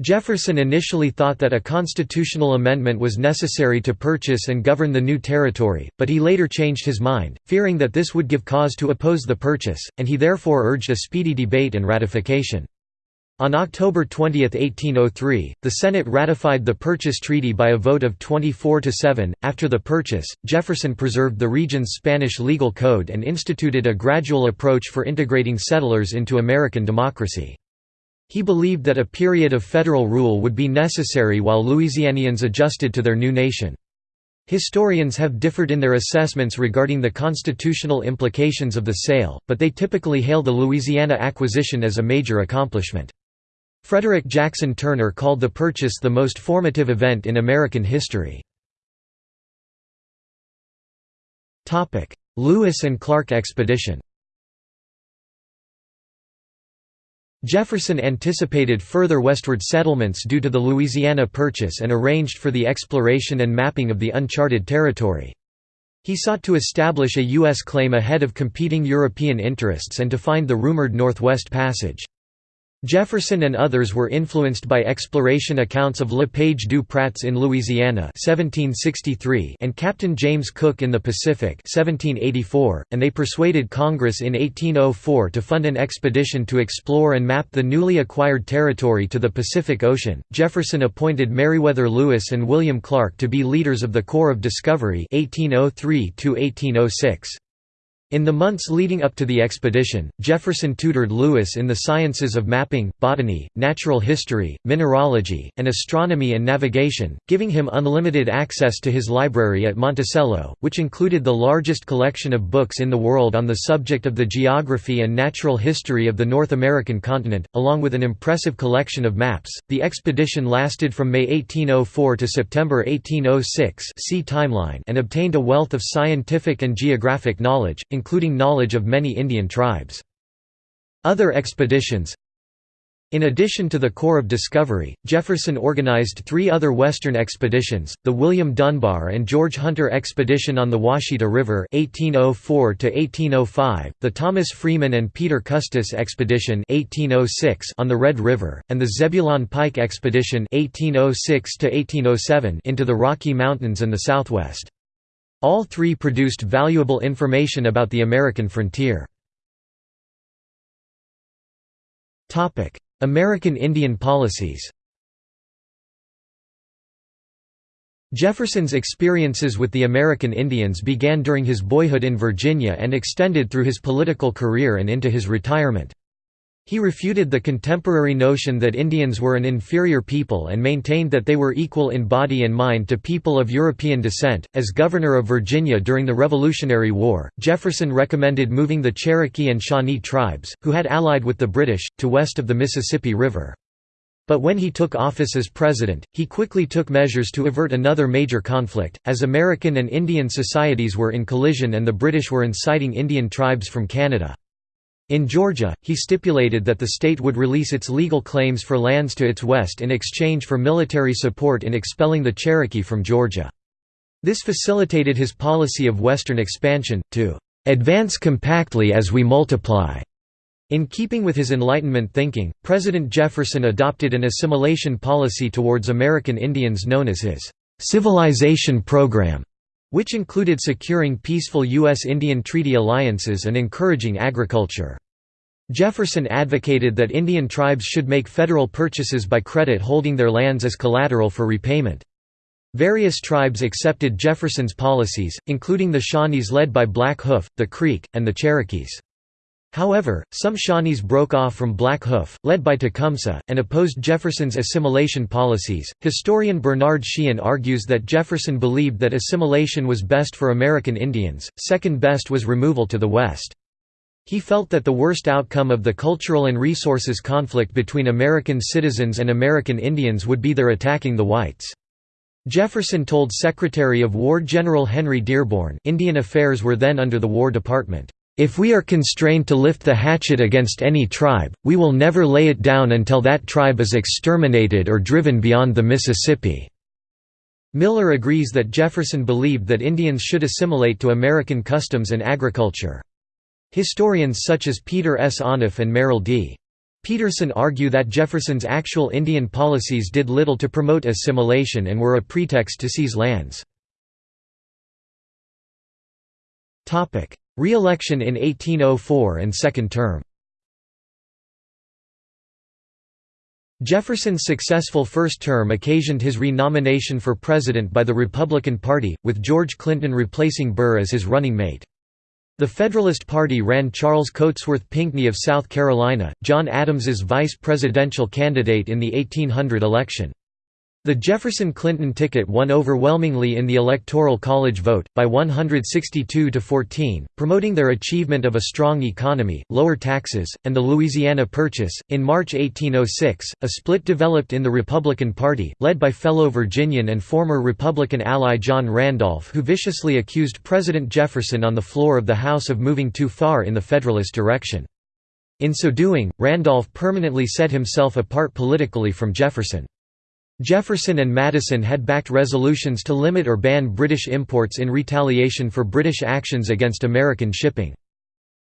Jefferson initially thought that a constitutional amendment was necessary to purchase and govern the new territory, but he later changed his mind, fearing that this would give cause to oppose the purchase, and he therefore urged a speedy debate and ratification. On October 20, 1803, the Senate ratified the purchase treaty by a vote of 24 to 7. After the purchase, Jefferson preserved the region's Spanish legal code and instituted a gradual approach for integrating settlers into American democracy. He believed that a period of federal rule would be necessary while Louisianians adjusted to their new nation. Historians have differed in their assessments regarding the constitutional implications of the sale, but they typically hail the Louisiana acquisition as a major accomplishment. Frederick Jackson Turner called the purchase the most formative event in American history. Lewis and Clark expedition Jefferson anticipated further westward settlements due to the Louisiana Purchase and arranged for the exploration and mapping of the uncharted territory. He sought to establish a U.S. claim ahead of competing European interests and to find the rumored Northwest Passage. Jefferson and others were influenced by exploration accounts of Le Page du Pratz in Louisiana 1763 and Captain James Cook in the Pacific 1784, and they persuaded Congress in 1804 to fund an expedition to explore and map the newly acquired territory to the Pacific Ocean. Jefferson appointed Meriwether Lewis and William Clark to be leaders of the Corps of Discovery 1803 1806. In the months leading up to the expedition, Jefferson tutored Lewis in the sciences of mapping, botany, natural history, mineralogy, and astronomy and navigation, giving him unlimited access to his library at Monticello, which included the largest collection of books in the world on the subject of the geography and natural history of the North American continent, along with an impressive collection of maps. The expedition lasted from May 1804 to September 1806 see timeline and obtained a wealth of scientific and geographic knowledge, including knowledge of many Indian tribes. Other expeditions in addition to the Corps of Discovery, Jefferson organized three other Western expeditions, the William Dunbar and George Hunter Expedition on the Ouachita River 1804 the Thomas Freeman and Peter Custis Expedition 1806 on the Red River, and the Zebulon Pike Expedition 1806 into the Rocky Mountains and the Southwest. All three produced valuable information about the American frontier. American Indian policies Jefferson's experiences with the American Indians began during his boyhood in Virginia and extended through his political career and into his retirement. He refuted the contemporary notion that Indians were an inferior people and maintained that they were equal in body and mind to people of European descent. As governor of Virginia during the Revolutionary War, Jefferson recommended moving the Cherokee and Shawnee tribes, who had allied with the British, to west of the Mississippi River. But when he took office as president, he quickly took measures to avert another major conflict, as American and Indian societies were in collision and the British were inciting Indian tribes from Canada. In Georgia, he stipulated that the state would release its legal claims for lands to its west in exchange for military support in expelling the Cherokee from Georgia. This facilitated his policy of Western expansion, to "...advance compactly as we multiply." In keeping with his Enlightenment thinking, President Jefferson adopted an assimilation policy towards American Indians known as his "...civilization program", which included securing peaceful U.S. Indian treaty alliances and encouraging agriculture. Jefferson advocated that Indian tribes should make federal purchases by credit holding their lands as collateral for repayment. Various tribes accepted Jefferson's policies, including the Shawnees led by Black Hoof, the Creek, and the Cherokees. However, some Shawnees broke off from Black Hoof, led by Tecumseh, and opposed Jefferson's assimilation policies. Historian Bernard Sheehan argues that Jefferson believed that assimilation was best for American Indians, second best was removal to the West. He felt that the worst outcome of the cultural and resources conflict between American citizens and American Indians would be their attacking the whites. Jefferson told Secretary of War General Henry Dearborn Indian affairs were then under the War Department, if we are constrained to lift the hatchet against any tribe, we will never lay it down until that tribe is exterminated or driven beyond the Mississippi." Miller agrees that Jefferson believed that Indians should assimilate to American customs and agriculture. Historians such as Peter S. Onuf and Merrill D. Peterson argue that Jefferson's actual Indian policies did little to promote assimilation and were a pretext to seize lands. Re-election in 1804 and second term Jefferson's successful first term occasioned his re-nomination for president by the Republican Party, with George Clinton replacing Burr as his running mate. The Federalist Party ran Charles Cotesworth Pinckney of South Carolina, John Adams's vice presidential candidate in the 1800 election. The Jefferson-Clinton ticket won overwhelmingly in the Electoral College vote, by 162 to 14, promoting their achievement of a strong economy, lower taxes, and the Louisiana Purchase. In March 1806, a split developed in the Republican Party, led by fellow Virginian and former Republican ally John Randolph, who viciously accused President Jefferson on the floor of the House of moving too far in the Federalist direction. In so doing, Randolph permanently set himself apart politically from Jefferson. Jefferson and Madison had backed resolutions to limit or ban British imports in retaliation for British actions against American shipping.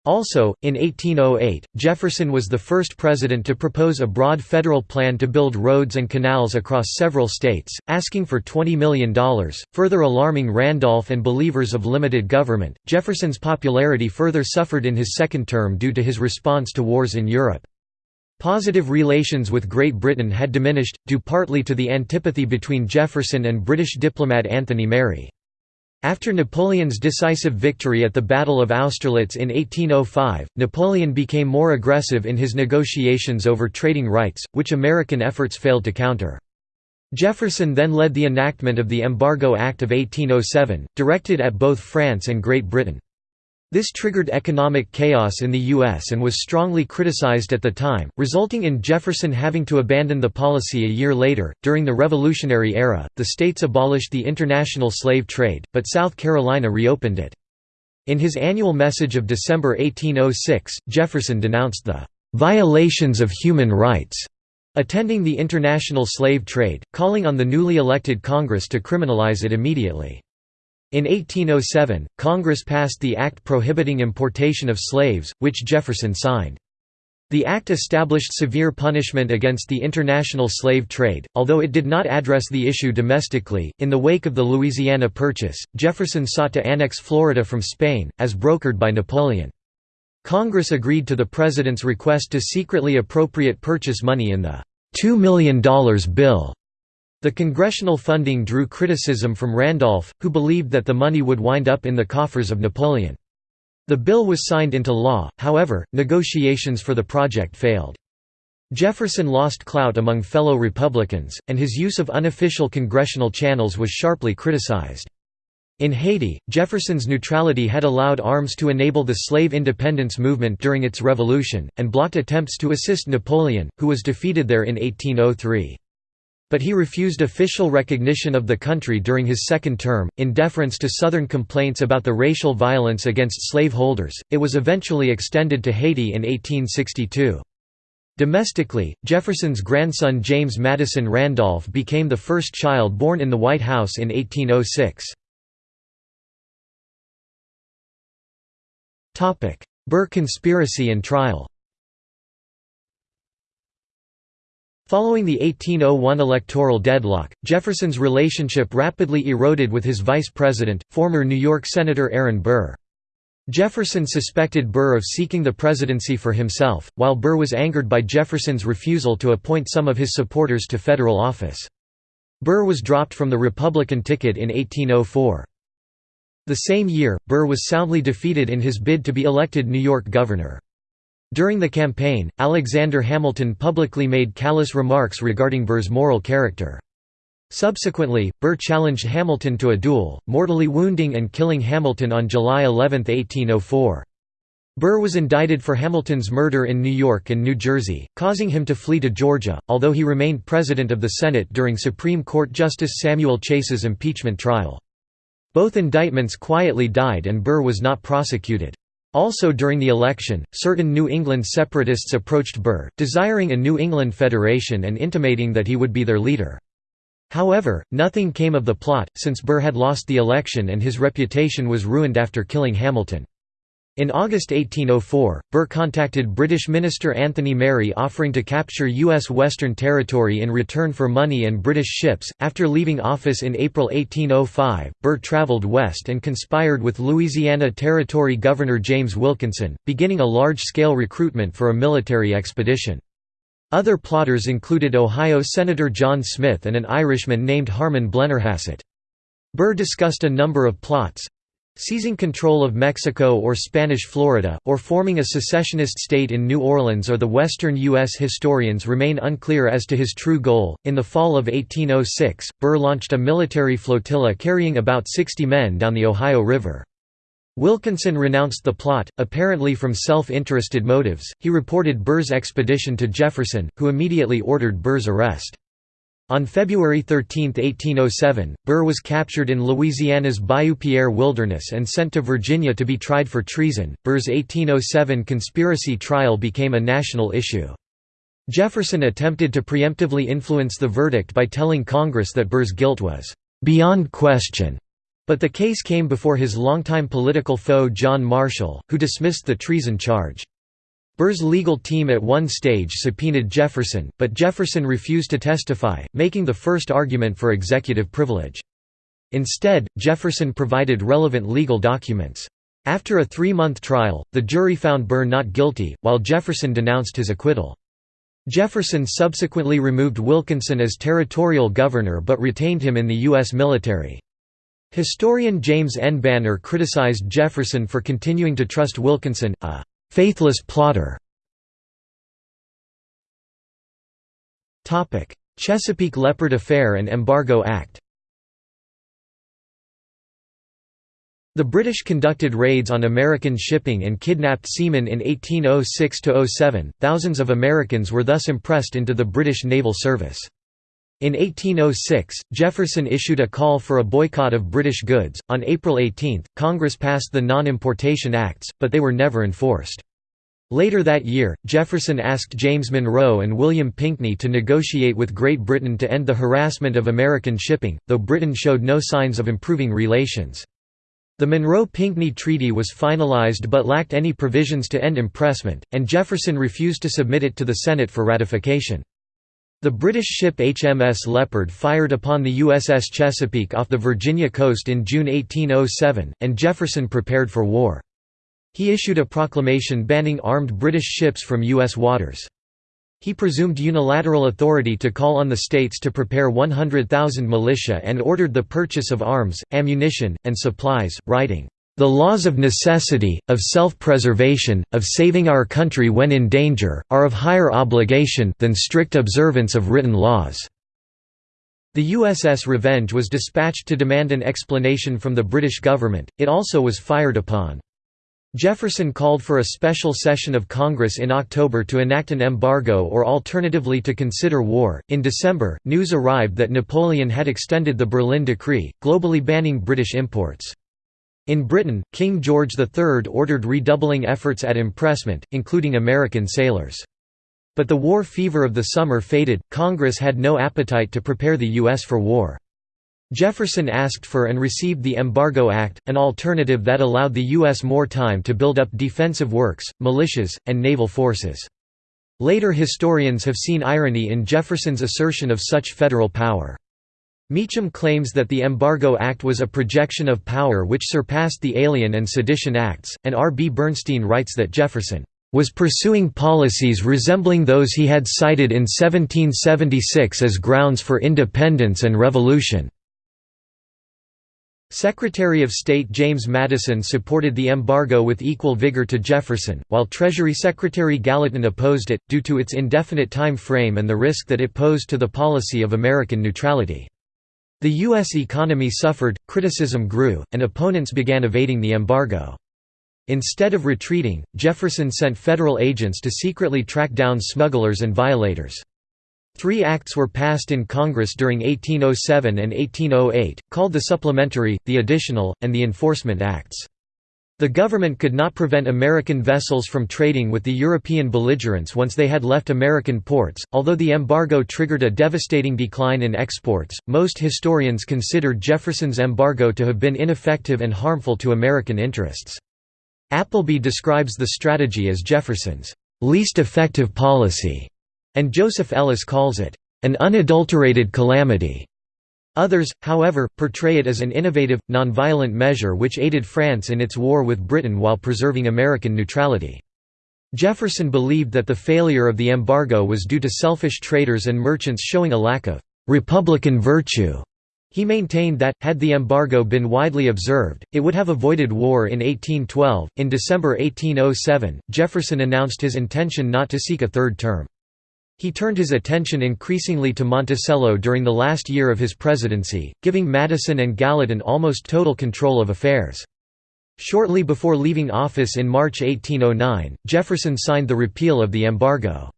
Also, in 1808, Jefferson was the first president to propose a broad federal plan to build roads and canals across several states, asking for $20 million, further alarming Randolph and believers of limited government. Jefferson's popularity further suffered in his second term due to his response to wars in Europe. Positive relations with Great Britain had diminished, due partly to the antipathy between Jefferson and British diplomat Anthony Merry. After Napoleon's decisive victory at the Battle of Austerlitz in 1805, Napoleon became more aggressive in his negotiations over trading rights, which American efforts failed to counter. Jefferson then led the enactment of the Embargo Act of 1807, directed at both France and Great Britain. This triggered economic chaos in the U.S. and was strongly criticized at the time, resulting in Jefferson having to abandon the policy a year later. During the Revolutionary Era, the states abolished the international slave trade, but South Carolina reopened it. In his annual message of December 1806, Jefferson denounced the violations of human rights attending the international slave trade, calling on the newly elected Congress to criminalize it immediately. In 1807, Congress passed the Act prohibiting importation of slaves, which Jefferson signed. The act established severe punishment against the international slave trade, although it did not address the issue domestically. In the wake of the Louisiana Purchase, Jefferson sought to annex Florida from Spain, as brokered by Napoleon. Congress agreed to the President's request to secretly appropriate purchase money in the $2 million bill the congressional funding drew criticism from Randolph, who believed that the money would wind up in the coffers of Napoleon. The bill was signed into law, however, negotiations for the project failed. Jefferson lost clout among fellow Republicans, and his use of unofficial congressional channels was sharply criticized. In Haiti, Jefferson's neutrality had allowed arms to enable the slave independence movement during its revolution, and blocked attempts to assist Napoleon, who was defeated there in 1803. But he refused official recognition of the country during his second term, in deference to Southern complaints about the racial violence against slaveholders. It was eventually extended to Haiti in 1862. Domestically, Jefferson's grandson James Madison Randolph became the first child born in the White House in 1806. Burr conspiracy and trial Following the 1801 electoral deadlock, Jefferson's relationship rapidly eroded with his vice president, former New York Senator Aaron Burr. Jefferson suspected Burr of seeking the presidency for himself, while Burr was angered by Jefferson's refusal to appoint some of his supporters to federal office. Burr was dropped from the Republican ticket in 1804. The same year, Burr was soundly defeated in his bid to be elected New York governor. During the campaign, Alexander Hamilton publicly made callous remarks regarding Burr's moral character. Subsequently, Burr challenged Hamilton to a duel, mortally wounding and killing Hamilton on July 11, 1804. Burr was indicted for Hamilton's murder in New York and New Jersey, causing him to flee to Georgia, although he remained President of the Senate during Supreme Court Justice Samuel Chase's impeachment trial. Both indictments quietly died and Burr was not prosecuted. Also during the election, certain New England separatists approached Burr, desiring a New England Federation and intimating that he would be their leader. However, nothing came of the plot, since Burr had lost the election and his reputation was ruined after killing Hamilton. In August 1804, Burr contacted British Minister Anthony Merry offering to capture U.S. Western Territory in return for money and British ships. After leaving office in April 1805, Burr travelled west and conspired with Louisiana Territory Governor James Wilkinson, beginning a large scale recruitment for a military expedition. Other plotters included Ohio Senator John Smith and an Irishman named Harman Blennerhassett. Burr discussed a number of plots, Seizing control of Mexico or Spanish Florida, or forming a secessionist state in New Orleans or the western U.S. historians remain unclear as to his true goal. In the fall of 1806, Burr launched a military flotilla carrying about 60 men down the Ohio River. Wilkinson renounced the plot, apparently from self-interested motives. He reported Burr's expedition to Jefferson, who immediately ordered Burr's arrest. On February 13, 1807, Burr was captured in Louisiana's Bayou Pierre wilderness and sent to Virginia to be tried for treason. Burr's 1807 conspiracy trial became a national issue. Jefferson attempted to preemptively influence the verdict by telling Congress that Burr's guilt was beyond question, but the case came before his longtime political foe John Marshall, who dismissed the treason charge. Burr's legal team at one stage subpoenaed Jefferson, but Jefferson refused to testify, making the first argument for executive privilege. Instead, Jefferson provided relevant legal documents. After a three-month trial, the jury found Burr not guilty, while Jefferson denounced his acquittal. Jefferson subsequently removed Wilkinson as territorial governor but retained him in the U.S. military. Historian James N. Banner criticized Jefferson for continuing to trust Wilkinson, a Faithless plotter Chesapeake Leopard Affair and Embargo Act The British conducted raids on American shipping and kidnapped seamen in 1806–07, thousands of Americans were thus impressed into the British naval service. In 1806, Jefferson issued a call for a boycott of British goods. On April 18, Congress passed the Non-Importation Acts, but they were never enforced. Later that year, Jefferson asked James Monroe and William Pinkney to negotiate with Great Britain to end the harassment of American shipping, though Britain showed no signs of improving relations. The Monroe–Pinkney Treaty was finalized but lacked any provisions to end impressment, and Jefferson refused to submit it to the Senate for ratification. The British ship HMS Leopard fired upon the USS Chesapeake off the Virginia coast in June 1807, and Jefferson prepared for war. He issued a proclamation banning armed British ships from U.S. waters. He presumed unilateral authority to call on the states to prepare 100,000 militia and ordered the purchase of arms, ammunition, and supplies, writing, the laws of necessity, of self-preservation, of saving our country when in danger, are of higher obligation than strict observance of written laws." The USS Revenge was dispatched to demand an explanation from the British government, it also was fired upon. Jefferson called for a special session of Congress in October to enact an embargo or alternatively to consider war. In December, news arrived that Napoleon had extended the Berlin Decree, globally banning British imports. In Britain, King George III ordered redoubling efforts at impressment, including American sailors. But the war fever of the summer faded, Congress had no appetite to prepare the U.S. for war. Jefferson asked for and received the Embargo Act, an alternative that allowed the U.S. more time to build up defensive works, militias, and naval forces. Later historians have seen irony in Jefferson's assertion of such federal power. Meacham claims that the Embargo Act was a projection of power which surpassed the Alien and Sedition Acts, and R. B. Bernstein writes that Jefferson was pursuing policies resembling those he had cited in 1776 as grounds for independence and revolution. Secretary of State James Madison supported the embargo with equal vigor to Jefferson, while Treasury Secretary Gallatin opposed it, due to its indefinite time frame and the risk that it posed to the policy of American neutrality. The U.S. economy suffered, criticism grew, and opponents began evading the embargo. Instead of retreating, Jefferson sent federal agents to secretly track down smugglers and violators. Three acts were passed in Congress during 1807 and 1808, called the Supplementary, the Additional, and the Enforcement Acts. The government could not prevent American vessels from trading with the European belligerents once they had left American ports. Although the embargo triggered a devastating decline in exports, most historians considered Jefferson's embargo to have been ineffective and harmful to American interests. Appleby describes the strategy as Jefferson's least effective policy and Joseph Ellis calls it, "...an unadulterated calamity." Others, however, portray it as an innovative, nonviolent measure which aided France in its war with Britain while preserving American neutrality. Jefferson believed that the failure of the embargo was due to selfish traders and merchants showing a lack of «republican virtue». He maintained that, had the embargo been widely observed, it would have avoided war in 1812. In December 1807, Jefferson announced his intention not to seek a third term. He turned his attention increasingly to Monticello during the last year of his presidency, giving Madison and Gallatin almost total control of affairs. Shortly before leaving office in March 1809, Jefferson signed the repeal of the embargo.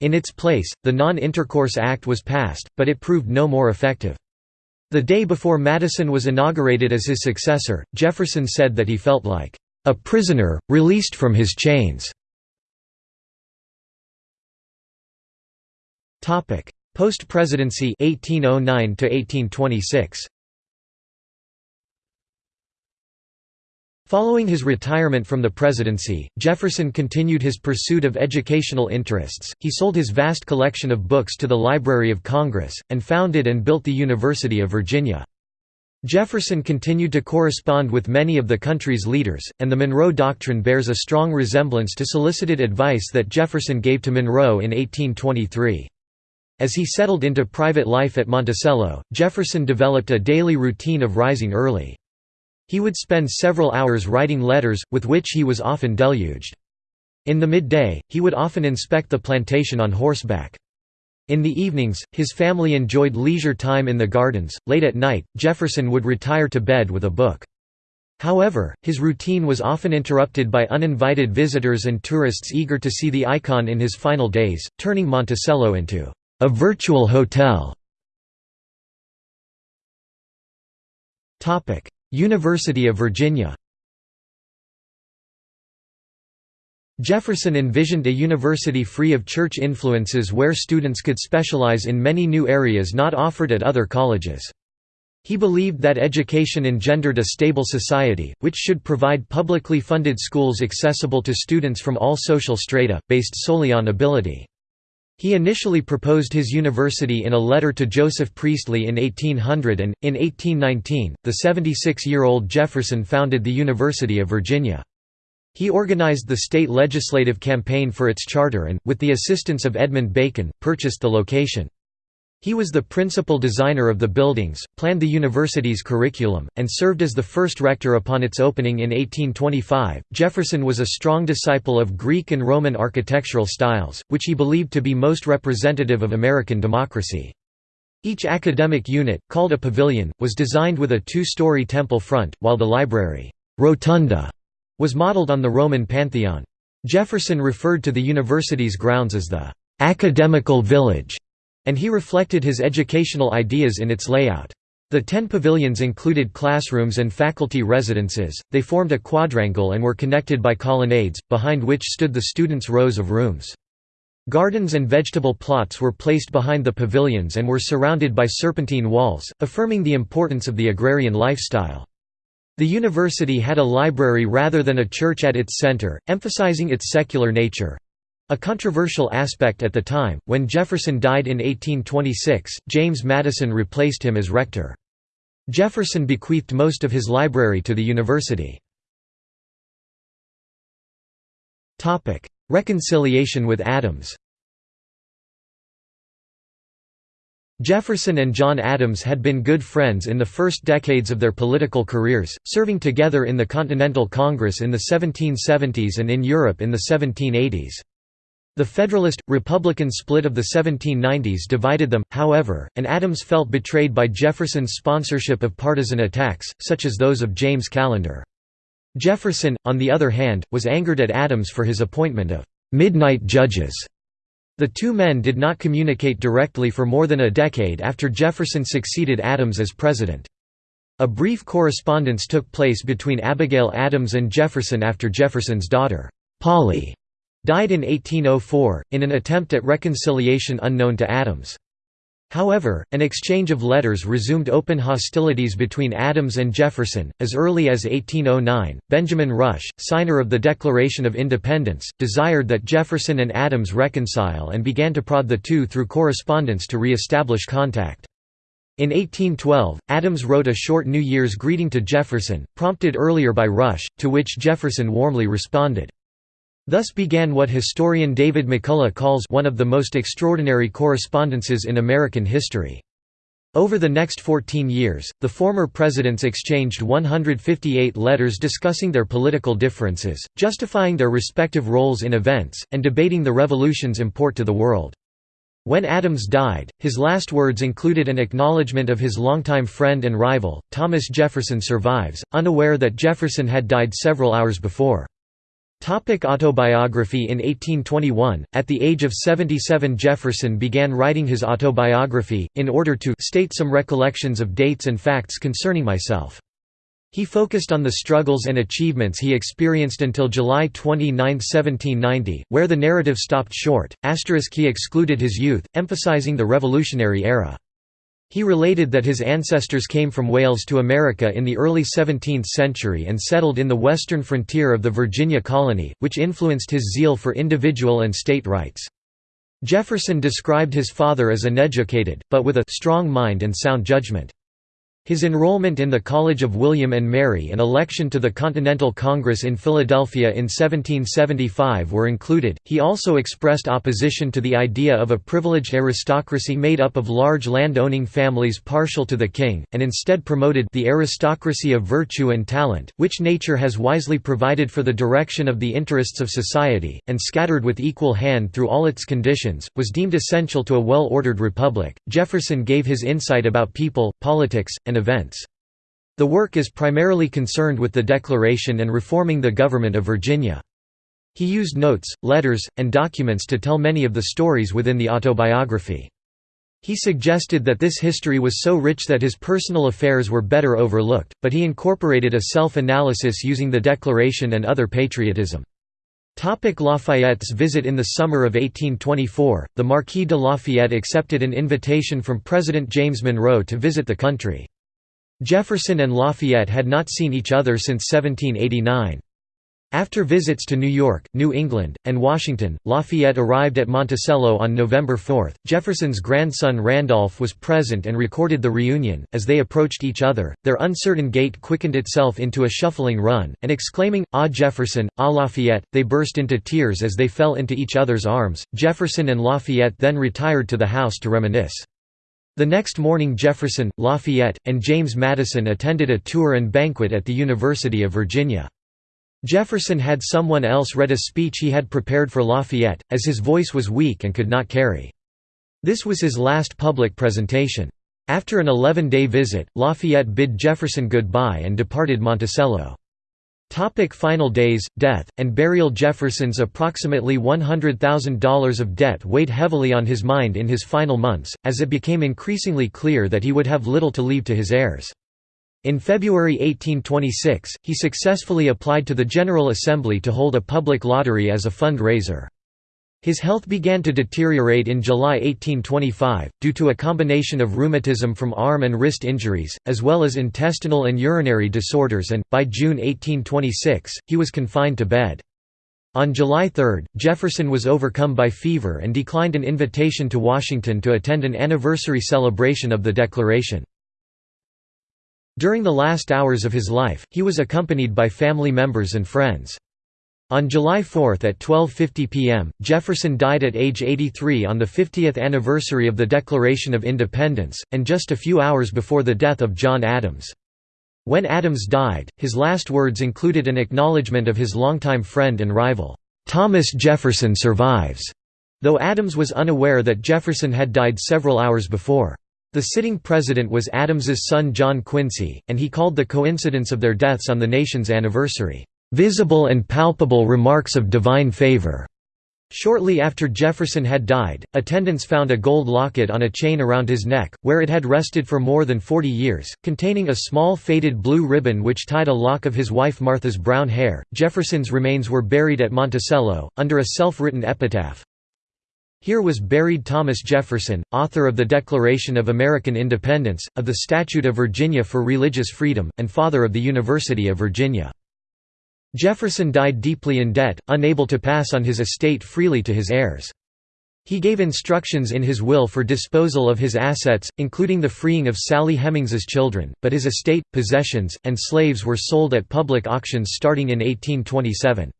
In its place, the Non-Intercourse Act was passed, but it proved no more effective. The day before Madison was inaugurated as his successor, Jefferson said that he felt like, "...a prisoner, released from his chains." Post-presidency 1809 to 1826 Following his retirement from the presidency, Jefferson continued his pursuit of educational interests. He sold his vast collection of books to the Library of Congress, and founded and built the University of Virginia. Jefferson continued to correspond with many of the country's leaders, and the Monroe Doctrine bears a strong resemblance to solicited advice that Jefferson gave to Monroe in 1823. As he settled into private life at Monticello, Jefferson developed a daily routine of rising early. He would spend several hours writing letters, with which he was often deluged. In the midday, he would often inspect the plantation on horseback. In the evenings, his family enjoyed leisure time in the gardens. Late at night, Jefferson would retire to bed with a book. However, his routine was often interrupted by uninvited visitors and tourists eager to see the icon in his final days, turning Monticello into a virtual hotel University of Virginia Jefferson envisioned a university free of church influences where students could specialize in many new areas not offered at other colleges. He believed that education engendered a stable society, which should provide publicly funded schools accessible to students from all social strata, based solely on ability. He initially proposed his university in a letter to Joseph Priestley in 1800 and, in 1819, the 76-year-old Jefferson founded the University of Virginia. He organized the state legislative campaign for its charter and, with the assistance of Edmund Bacon, purchased the location. He was the principal designer of the buildings, planned the university's curriculum, and served as the first rector upon its opening in 1825. Jefferson was a strong disciple of Greek and Roman architectural styles, which he believed to be most representative of American democracy. Each academic unit, called a pavilion, was designed with a two-story temple front, while the library rotunda was modeled on the Roman Pantheon. Jefferson referred to the university's grounds as the academical village and he reflected his educational ideas in its layout. The ten pavilions included classrooms and faculty residences, they formed a quadrangle and were connected by colonnades, behind which stood the students' rows of rooms. Gardens and vegetable plots were placed behind the pavilions and were surrounded by serpentine walls, affirming the importance of the agrarian lifestyle. The university had a library rather than a church at its center, emphasizing its secular nature. A controversial aspect at the time, when Jefferson died in 1826, James Madison replaced him as rector. Jefferson bequeathed most of his library to the university. Reconciliation with Adams Jefferson and John Adams had been good friends in the first decades of their political careers, serving together in the Continental Congress in the 1770s and in Europe in the 1780s. The Federalist, Republican split of the 1790s divided them, however, and Adams felt betrayed by Jefferson's sponsorship of partisan attacks, such as those of James Callender. Jefferson, on the other hand, was angered at Adams for his appointment of «midnight judges». The two men did not communicate directly for more than a decade after Jefferson succeeded Adams as president. A brief correspondence took place between Abigail Adams and Jefferson after Jefferson's daughter, Polly, died in 1804, in an attempt at reconciliation unknown to Adams. However, an exchange of letters resumed open hostilities between Adams and Jefferson. As early as 1809, Benjamin Rush, signer of the Declaration of Independence, desired that Jefferson and Adams reconcile and began to prod the two through correspondence to re establish contact. In 1812, Adams wrote a short New Year's greeting to Jefferson, prompted earlier by Rush, to which Jefferson warmly responded. Thus began what historian David McCullough calls one of the most extraordinary correspondences in American history. Over the next 14 years, the former presidents exchanged 158 letters discussing their political differences, justifying their respective roles in events, and debating the revolution's import to the world. When Adams died, his last words included an acknowledgement of his longtime friend and rival, Thomas Jefferson survives, unaware that Jefferson had died several hours before. Topic autobiography In 1821, at the age of 77 Jefferson began writing his autobiography, in order to state some recollections of dates and facts concerning myself. He focused on the struggles and achievements he experienced until July 29, 1790, where the narrative stopped short. Asterisk he excluded his youth, emphasizing the Revolutionary era. He related that his ancestors came from Wales to America in the early 17th century and settled in the western frontier of the Virginia colony, which influenced his zeal for individual and state rights. Jefferson described his father as uneducated, but with a «strong mind and sound judgment». His enrollment in the College of William and Mary and election to the Continental Congress in Philadelphia in 1775 were included. He also expressed opposition to the idea of a privileged aristocracy made up of large land-owning families partial to the king, and instead promoted the aristocracy of virtue and talent, which nature has wisely provided for the direction of the interests of society, and scattered with equal hand through all its conditions, was deemed essential to a well-ordered republic. Jefferson gave his insight about people, politics, and and events. The work is primarily concerned with the Declaration and reforming the government of Virginia. He used notes, letters, and documents to tell many of the stories within the autobiography. He suggested that this history was so rich that his personal affairs were better overlooked, but he incorporated a self-analysis using the Declaration and other patriotism. Topic Lafayette's visit In the summer of 1824, the Marquis de Lafayette accepted an invitation from President James Monroe to visit the country. Jefferson and Lafayette had not seen each other since 1789. After visits to New York, New England, and Washington, Lafayette arrived at Monticello on November 4. Jefferson's grandson Randolph was present and recorded the reunion. As they approached each other, their uncertain gait quickened itself into a shuffling run, and exclaiming, Ah Jefferson, ah Lafayette, they burst into tears as they fell into each other's arms. Jefferson and Lafayette then retired to the house to reminisce. The next morning Jefferson, Lafayette, and James Madison attended a tour and banquet at the University of Virginia. Jefferson had someone else read a speech he had prepared for Lafayette, as his voice was weak and could not carry. This was his last public presentation. After an 11-day visit, Lafayette bid Jefferson goodbye and departed Monticello. Topic final days, death, and burial Jefferson's approximately $100,000 of debt weighed heavily on his mind in his final months, as it became increasingly clear that he would have little to leave to his heirs. In February 1826, he successfully applied to the General Assembly to hold a public lottery as a fund-raiser. His health began to deteriorate in July 1825, due to a combination of rheumatism from arm and wrist injuries, as well as intestinal and urinary disorders and, by June 1826, he was confined to bed. On July 3, Jefferson was overcome by fever and declined an invitation to Washington to attend an anniversary celebration of the Declaration. During the last hours of his life, he was accompanied by family members and friends. On July 4 at 12.50 p.m., Jefferson died at age 83 on the 50th anniversary of the Declaration of Independence, and just a few hours before the death of John Adams. When Adams died, his last words included an acknowledgement of his longtime friend and rival, "'Thomas Jefferson survives", though Adams was unaware that Jefferson had died several hours before. The sitting president was Adams's son John Quincy, and he called the coincidence of their deaths on the nation's anniversary, visible and palpable remarks of divine favor. Shortly after Jefferson had died, attendants found a gold locket on a chain around his neck, where it had rested for more than 40 years, containing a small faded blue ribbon which tied a lock of his wife Martha's brown hair. Jefferson's remains were buried at Monticello, under a self written epitaph. Here was buried Thomas Jefferson, author of the Declaration of American Independence, of the Statute of Virginia for Religious Freedom, and father of the University of Virginia. Jefferson died deeply in debt, unable to pass on his estate freely to his heirs. He gave instructions in his will for disposal of his assets, including the freeing of Sally Hemings's children, but his estate, possessions, and slaves were sold at public auctions starting in 1827.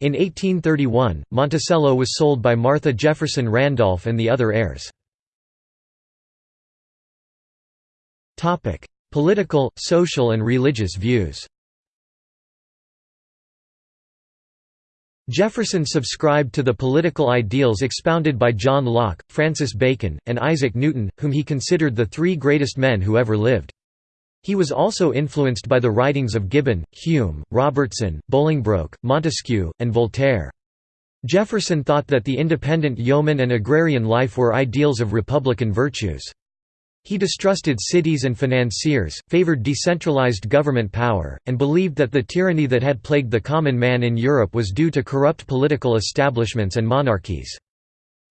In 1831, Monticello was sold by Martha Jefferson Randolph and the other heirs. Political, social and religious views Jefferson subscribed to the political ideals expounded by John Locke, Francis Bacon, and Isaac Newton, whom he considered the three greatest men who ever lived. He was also influenced by the writings of Gibbon, Hume, Robertson, Bolingbroke, Montesquieu, and Voltaire. Jefferson thought that the independent yeoman and agrarian life were ideals of republican virtues. He distrusted cities and financiers, favored decentralized government power, and believed that the tyranny that had plagued the common man in Europe was due to corrupt political establishments and monarchies.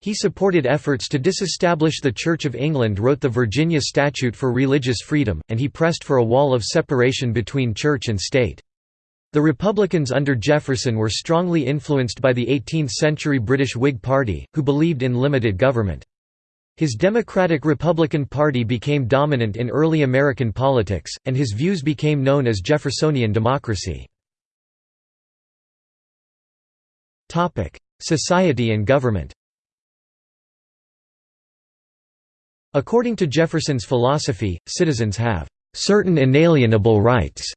He supported efforts to disestablish the Church of England wrote the Virginia Statute for Religious Freedom, and he pressed for a wall of separation between church and state. The Republicans under Jefferson were strongly influenced by the 18th-century British Whig Party, who believed in limited government. His Democratic-Republican Party became dominant in early American politics, and his views became known as Jeffersonian democracy. Society and government According to Jefferson's philosophy, citizens have "...certain inalienable rights",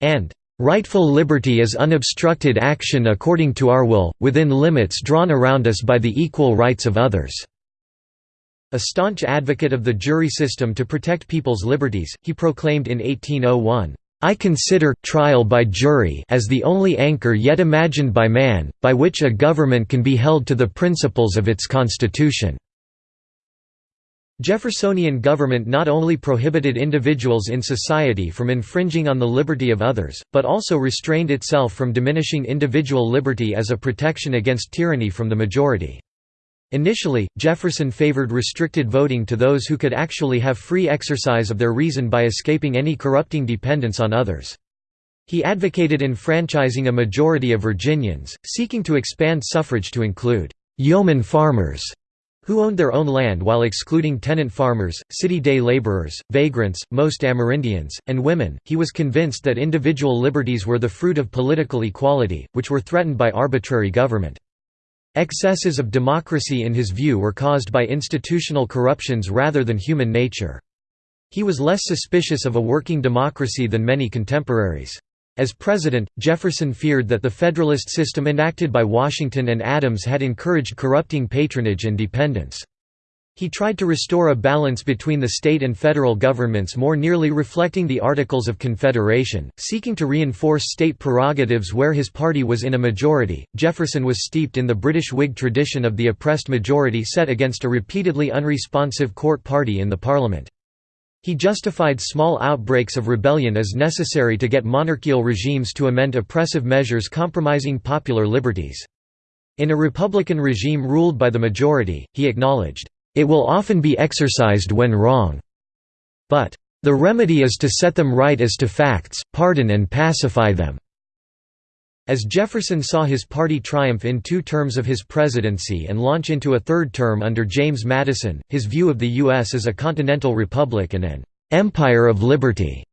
and "...rightful liberty is unobstructed action according to our will, within limits drawn around us by the equal rights of others." A staunch advocate of the jury system to protect people's liberties, he proclaimed in 1801, "...I consider trial by jury as the only anchor yet imagined by man, by which a government can be held to the principles of its constitution." Jeffersonian government not only prohibited individuals in society from infringing on the liberty of others, but also restrained itself from diminishing individual liberty as a protection against tyranny from the majority. Initially, Jefferson favored restricted voting to those who could actually have free exercise of their reason by escaping any corrupting dependence on others. He advocated enfranchising a majority of Virginians, seeking to expand suffrage to include «yeoman farmers» who owned their own land while excluding tenant farmers, city day laborers, vagrants, most Amerindians, and women. He was convinced that individual liberties were the fruit of political equality, which were threatened by arbitrary government. Excesses of democracy in his view were caused by institutional corruptions rather than human nature. He was less suspicious of a working democracy than many contemporaries. As president, Jefferson feared that the Federalist system enacted by Washington and Adams had encouraged corrupting patronage and dependence. He tried to restore a balance between the state and federal governments more nearly reflecting the Articles of Confederation, seeking to reinforce state prerogatives where his party was in a majority. Jefferson was steeped in the British Whig tradition of the oppressed majority set against a repeatedly unresponsive court party in the Parliament. He justified small outbreaks of rebellion as necessary to get monarchical regimes to amend oppressive measures compromising popular liberties. In a Republican regime ruled by the majority, he acknowledged, "...it will often be exercised when wrong. But, the remedy is to set them right as to facts, pardon and pacify them." As Jefferson saw his party triumph in two terms of his presidency and launch into a third term under James Madison, his view of the U.S. as a continental republic and an "'empire of liberty'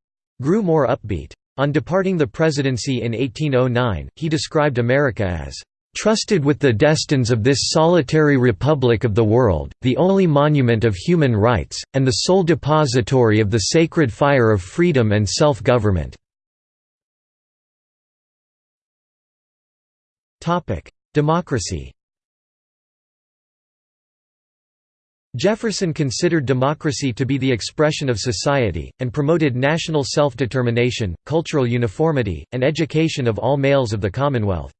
grew more upbeat. On departing the presidency in 1809, he described America as trusted with the destins of this solitary republic of the world, the only monument of human rights, and the sole depository of the sacred fire of freedom and self-government." Democracy Jefferson considered democracy to be the expression of society, and promoted national self-determination, cultural uniformity, and education of all males of the Commonwealth.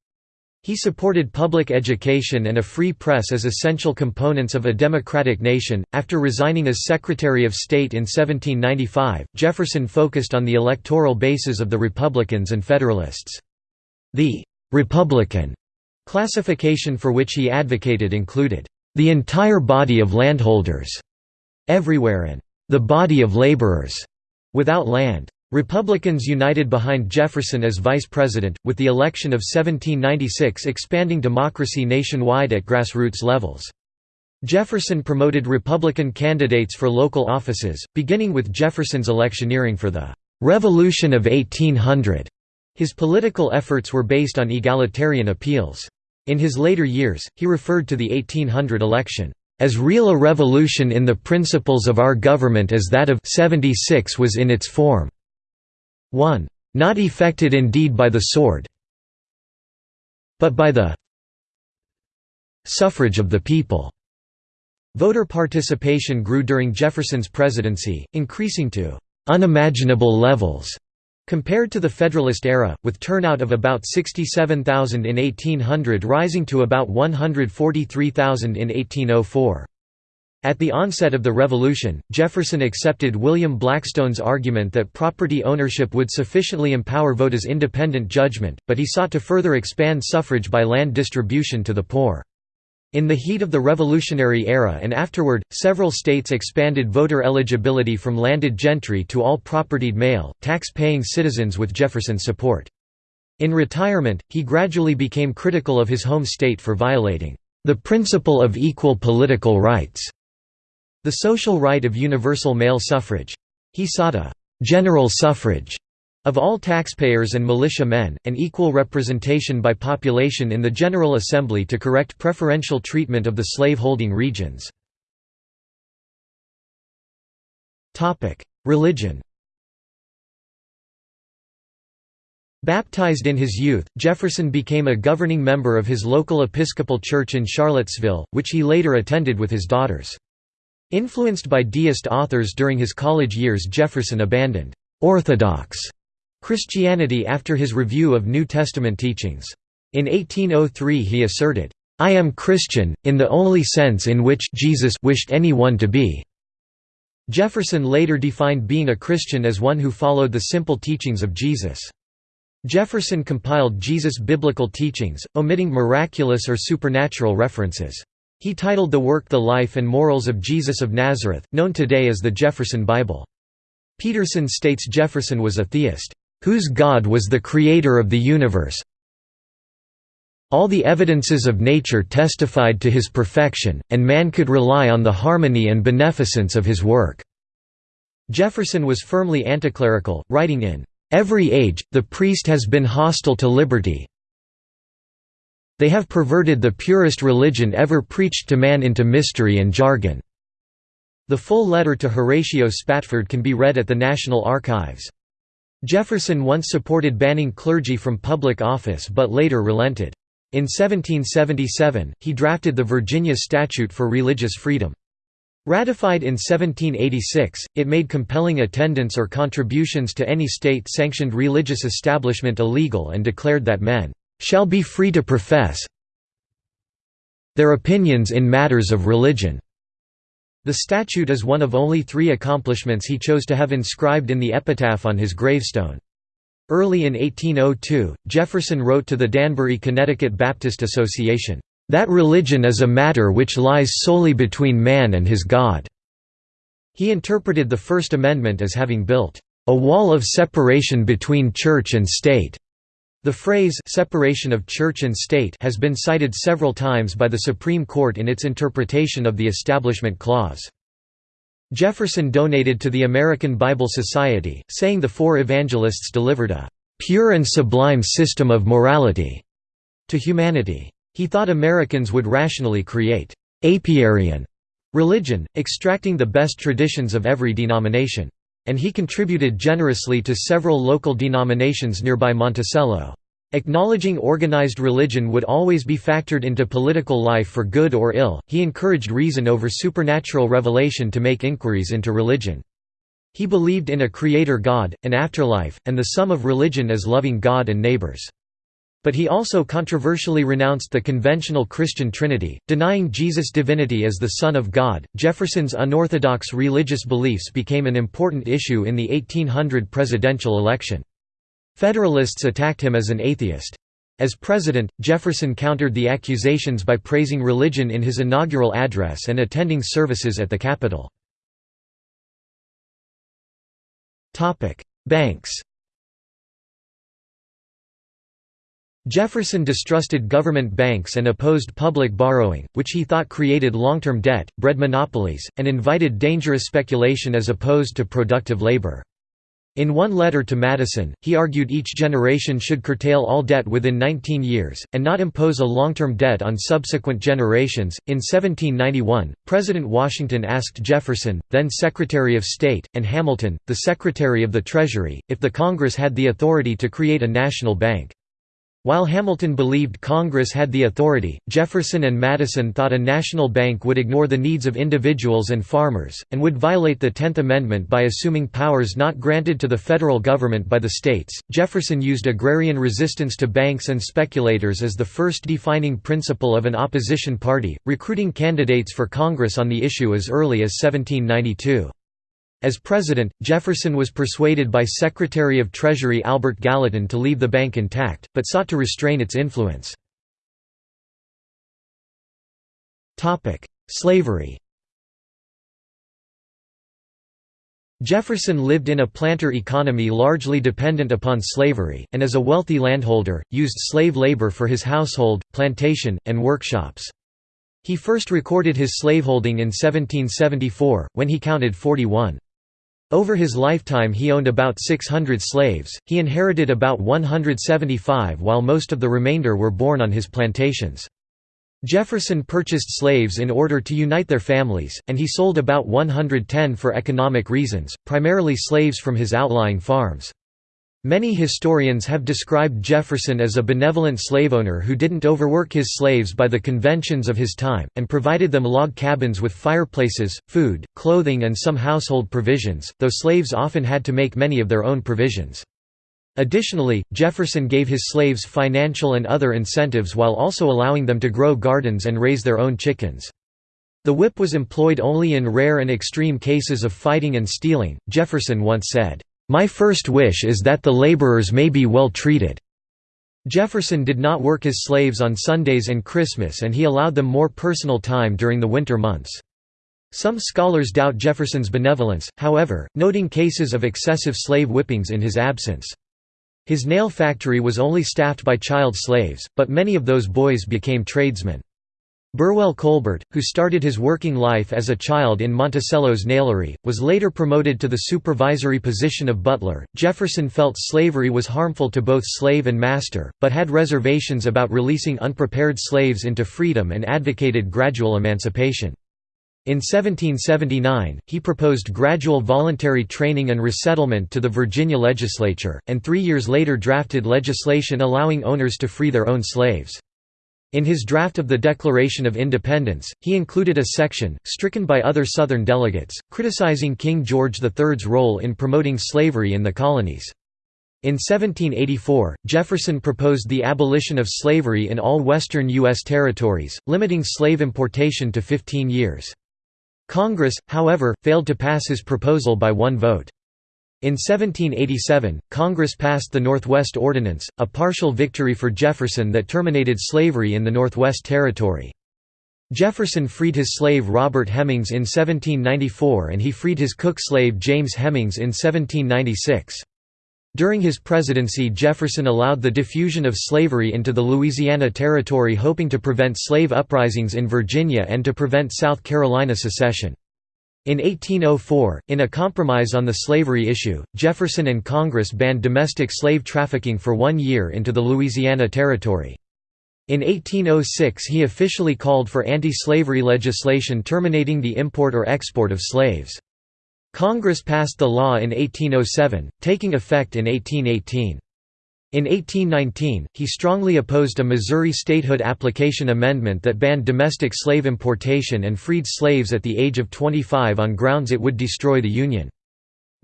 He supported public education and a free press as essential components of a democratic nation. After resigning as Secretary of State in 1795, Jefferson focused on the electoral bases of the Republicans and Federalists. The Republican classification for which he advocated included the entire body of landholders everywhere and the body of laborers without land. Republicans united behind Jefferson as vice president, with the election of 1796 expanding democracy nationwide at grassroots levels. Jefferson promoted Republican candidates for local offices, beginning with Jefferson's electioneering for the «Revolution of 1800». His political efforts were based on egalitarian appeals. In his later years, he referred to the 1800 election, "...as real a revolution in the principles of our government as that of 76 was in its form." 1. Not effected indeed by the sword but by the suffrage of the people. Voter participation grew during Jefferson's presidency, increasing to unimaginable levels compared to the Federalist era, with turnout of about 67,000 in 1800 rising to about 143,000 in 1804. At the onset of the Revolution, Jefferson accepted William Blackstone's argument that property ownership would sufficiently empower voters' independent judgment, but he sought to further expand suffrage by land distribution to the poor. In the heat of the Revolutionary era and afterward, several states expanded voter eligibility from landed gentry to all propertied male, tax-paying citizens with Jefferson's support. In retirement, he gradually became critical of his home state for violating the principle of equal political rights the social right of universal male suffrage. He sought a «general suffrage» of all taxpayers and militia men, and equal representation by population in the General Assembly to correct preferential treatment of the slave-holding regions. Religion Baptized in his youth, Jefferson became a governing member of his local Episcopal church in Charlottesville, which he later attended with his daughters. Influenced by deist authors during his college years Jefferson abandoned «orthodox» Christianity after his review of New Testament teachings. In 1803 he asserted, "'I am Christian, in the only sense in which Jesus wished anyone to be." Jefferson later defined being a Christian as one who followed the simple teachings of Jesus. Jefferson compiled Jesus' biblical teachings, omitting miraculous or supernatural references. He titled the work The Life and Morals of Jesus of Nazareth, known today as the Jefferson Bible. Peterson states Jefferson was a theist, "...whose God was the creator of the universe all the evidences of nature testified to his perfection, and man could rely on the harmony and beneficence of his work." Jefferson was firmly anticlerical, writing in, "...every age, the priest has been hostile to liberty, they have perverted the purest religion ever preached to man into mystery and jargon." The full letter to Horatio Spafford can be read at the National Archives. Jefferson once supported banning clergy from public office but later relented. In 1777, he drafted the Virginia Statute for Religious Freedom. Ratified in 1786, it made compelling attendance or contributions to any state-sanctioned religious establishment illegal and declared that men shall be free to profess their opinions in matters of religion." The statute is one of only three accomplishments he chose to have inscribed in the epitaph on his gravestone. Early in 1802, Jefferson wrote to the Danbury, Connecticut Baptist Association, "...that religion is a matter which lies solely between man and his God." He interpreted the First Amendment as having built, "...a wall of separation between church and state." The phrase separation of church and state has been cited several times by the Supreme Court in its interpretation of the Establishment Clause. Jefferson donated to the American Bible Society, saying the four evangelists delivered a "...pure and sublime system of morality." to humanity. He thought Americans would rationally create «apiarian» religion, extracting the best traditions of every denomination. And he contributed generously to several local denominations nearby Monticello. Acknowledging organized religion would always be factored into political life for good or ill, he encouraged reason over supernatural revelation to make inquiries into religion. He believed in a creator God, an afterlife, and the sum of religion as loving God and neighbors. But he also controversially renounced the conventional Christian Trinity, denying Jesus' divinity as the Son of God. Jefferson's unorthodox religious beliefs became an important issue in the 1800 presidential election. Federalists attacked him as an atheist. As president, Jefferson countered the accusations by praising religion in his inaugural address and attending services at the Capitol. Banks Jefferson distrusted government banks and opposed public borrowing, which he thought created long-term debt, bred monopolies, and invited dangerous speculation as opposed to productive labor. In one letter to Madison, he argued each generation should curtail all debt within 19 years, and not impose a long-term debt on subsequent generations. In 1791, President Washington asked Jefferson, then Secretary of State, and Hamilton, the Secretary of the Treasury, if the Congress had the authority to create a national bank. While Hamilton believed Congress had the authority, Jefferson and Madison thought a national bank would ignore the needs of individuals and farmers, and would violate the Tenth Amendment by assuming powers not granted to the federal government by the states. Jefferson used agrarian resistance to banks and speculators as the first defining principle of an opposition party, recruiting candidates for Congress on the issue as early as 1792. As president, Jefferson was persuaded by Secretary of Treasury Albert Gallatin to leave the bank intact, but sought to restrain its influence. Slavery Jefferson lived in a planter economy largely dependent upon slavery, and as a wealthy landholder, used slave labor for his household, plantation, and workshops. He first recorded his slaveholding in 1774, when he counted 41. Over his lifetime he owned about 600 slaves, he inherited about 175 while most of the remainder were born on his plantations. Jefferson purchased slaves in order to unite their families, and he sold about 110 for economic reasons, primarily slaves from his outlying farms. Many historians have described Jefferson as a benevolent slaveowner who didn't overwork his slaves by the conventions of his time, and provided them log cabins with fireplaces, food, clothing and some household provisions, though slaves often had to make many of their own provisions. Additionally, Jefferson gave his slaves financial and other incentives while also allowing them to grow gardens and raise their own chickens. The whip was employed only in rare and extreme cases of fighting and stealing, Jefferson once said. My first wish is that the laborers may be well treated." Jefferson did not work his slaves on Sundays and Christmas and he allowed them more personal time during the winter months. Some scholars doubt Jefferson's benevolence, however, noting cases of excessive slave whippings in his absence. His nail factory was only staffed by child slaves, but many of those boys became tradesmen. Burwell Colbert, who started his working life as a child in Monticello's nailery, was later promoted to the supervisory position of butler. Jefferson felt slavery was harmful to both slave and master, but had reservations about releasing unprepared slaves into freedom and advocated gradual emancipation. In 1779, he proposed gradual voluntary training and resettlement to the Virginia legislature, and three years later drafted legislation allowing owners to free their own slaves. In his draft of the Declaration of Independence, he included a section, stricken by other Southern delegates, criticizing King George III's role in promoting slavery in the colonies. In 1784, Jefferson proposed the abolition of slavery in all western U.S. territories, limiting slave importation to 15 years. Congress, however, failed to pass his proposal by one vote. In 1787, Congress passed the Northwest Ordinance, a partial victory for Jefferson that terminated slavery in the Northwest Territory. Jefferson freed his slave Robert Hemings in 1794 and he freed his cook slave James Hemings in 1796. During his presidency Jefferson allowed the diffusion of slavery into the Louisiana Territory hoping to prevent slave uprisings in Virginia and to prevent South Carolina secession. In 1804, in a compromise on the slavery issue, Jefferson and Congress banned domestic slave trafficking for one year into the Louisiana Territory. In 1806 he officially called for anti-slavery legislation terminating the import or export of slaves. Congress passed the law in 1807, taking effect in 1818. In 1819, he strongly opposed a Missouri statehood application amendment that banned domestic slave importation and freed slaves at the age of 25 on grounds it would destroy the Union.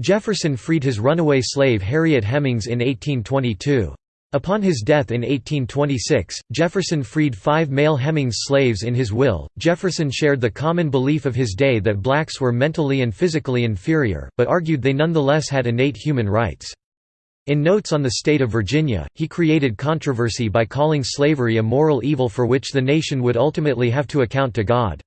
Jefferson freed his runaway slave Harriet Hemings in 1822. Upon his death in 1826, Jefferson freed five male Hemings slaves in his will. Jefferson shared the common belief of his day that blacks were mentally and physically inferior, but argued they nonetheless had innate human rights. In Notes on the State of Virginia, he created controversy by calling slavery a moral evil for which the nation would ultimately have to account to God.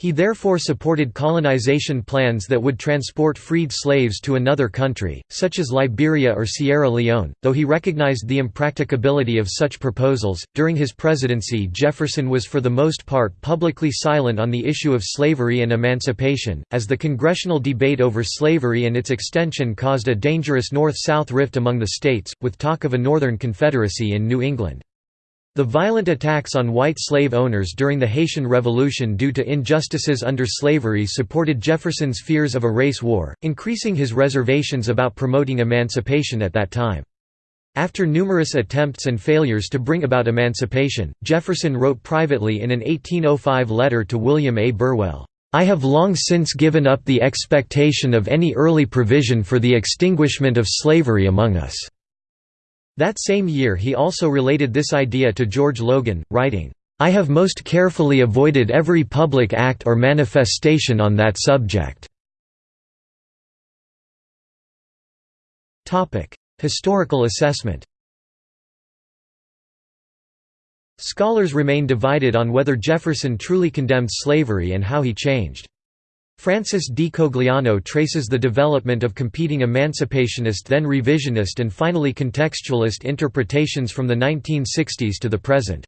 He therefore supported colonization plans that would transport freed slaves to another country, such as Liberia or Sierra Leone, though he recognized the impracticability of such proposals. During his presidency, Jefferson was for the most part publicly silent on the issue of slavery and emancipation, as the congressional debate over slavery and its extension caused a dangerous North South rift among the states, with talk of a Northern Confederacy in New England. The violent attacks on white slave owners during the Haitian Revolution due to injustices under slavery supported Jefferson's fears of a race war, increasing his reservations about promoting emancipation at that time. After numerous attempts and failures to bring about emancipation, Jefferson wrote privately in an 1805 letter to William A. Burwell, "'I have long since given up the expectation of any early provision for the extinguishment of slavery among us.' That same year he also related this idea to George Logan, writing, "'I have most carefully avoided every public act or manifestation on that subject." Historical assessment Scholars remain divided on whether Jefferson truly condemned slavery and how he changed. Francis D. Cogliano traces the development of competing emancipationist then revisionist and finally contextualist interpretations from the 1960s to the present.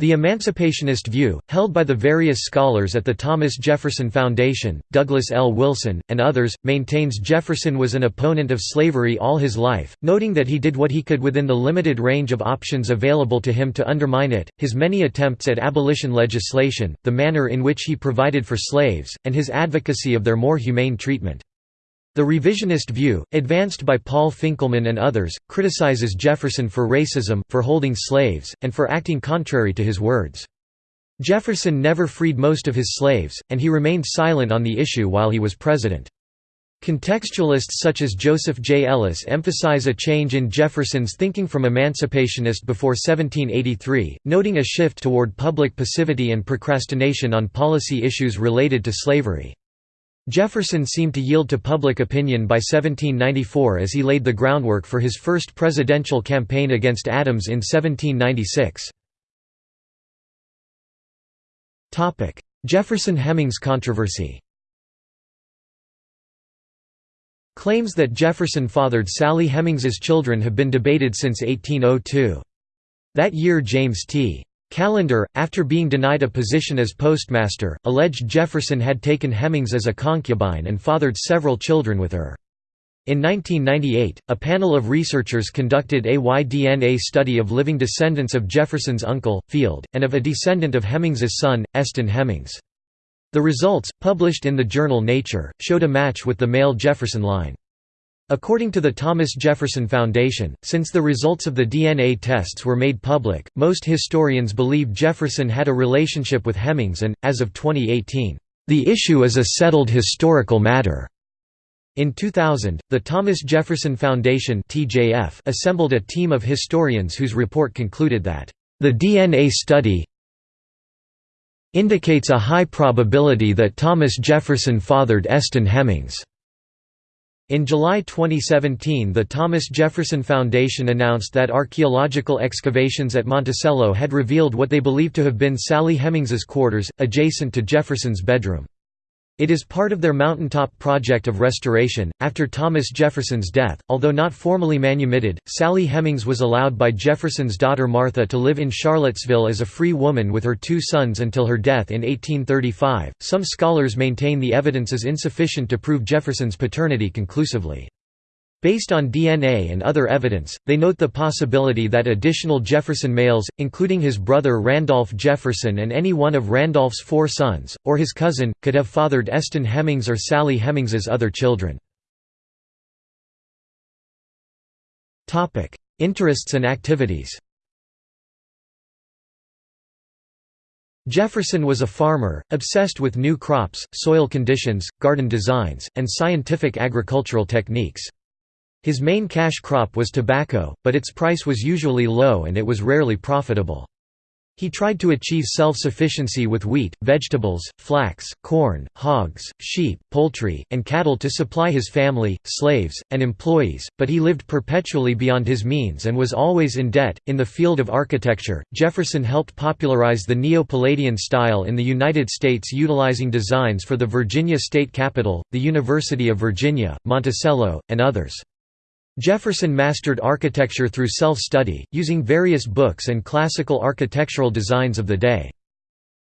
The emancipationist view, held by the various scholars at the Thomas Jefferson Foundation, Douglas L. Wilson, and others, maintains Jefferson was an opponent of slavery all his life, noting that he did what he could within the limited range of options available to him to undermine it, his many attempts at abolition legislation, the manner in which he provided for slaves, and his advocacy of their more humane treatment. The revisionist view, advanced by Paul Finkelman and others, criticizes Jefferson for racism, for holding slaves, and for acting contrary to his words. Jefferson never freed most of his slaves, and he remained silent on the issue while he was president. Contextualists such as Joseph J. Ellis emphasize a change in Jefferson's thinking from emancipationist before 1783, noting a shift toward public passivity and procrastination on policy issues related to slavery. Jefferson seemed to yield to public opinion by 1794 as he laid the groundwork for his first presidential campaign against Adams in 1796. Jefferson-Hemings controversy Claims that Jefferson fathered Sally Hemings's children have been debated since 1802. That year James T. Callender, after being denied a position as postmaster, alleged Jefferson had taken Hemings as a concubine and fathered several children with her. In 1998, a panel of researchers conducted a Y-DNA study of living descendants of Jefferson's uncle, Field, and of a descendant of Hemings's son, Eston Hemings. The results, published in the journal Nature, showed a match with the male Jefferson line. According to the Thomas Jefferson Foundation, since the results of the DNA tests were made public, most historians believe Jefferson had a relationship with Hemings and, as of 2018, "...the issue is a settled historical matter." In 2000, the Thomas Jefferson Foundation (TJF) assembled a team of historians whose report concluded that, "...the DNA study indicates a high probability that Thomas Jefferson fathered Eston Hemings." In July 2017 the Thomas Jefferson Foundation announced that archaeological excavations at Monticello had revealed what they believed to have been Sally Hemings's quarters, adjacent to Jefferson's bedroom. It is part of their mountaintop project of restoration. After Thomas Jefferson's death, although not formally manumitted, Sally Hemings was allowed by Jefferson's daughter Martha to live in Charlottesville as a free woman with her two sons until her death in 1835. Some scholars maintain the evidence is insufficient to prove Jefferson's paternity conclusively. Based on DNA and other evidence, they note the possibility that additional Jefferson males, including his brother Randolph Jefferson and any one of Randolph's four sons, or his cousin, could have fathered Eston Hemings or Sally Hemings's other children. Interests and activities Jefferson was a farmer, obsessed with new crops, soil conditions, garden designs, and scientific agricultural techniques. His main cash crop was tobacco, but its price was usually low and it was rarely profitable. He tried to achieve self-sufficiency with wheat, vegetables, flax, corn, hogs, sheep, poultry, and cattle to supply his family, slaves, and employees, but he lived perpetually beyond his means and was always in debt. In the field of architecture, Jefferson helped popularize the Neo-Palladian style in the United States utilizing designs for the Virginia State Capitol, the University of Virginia, Monticello, and others. Jefferson mastered architecture through self-study, using various books and classical architectural designs of the day.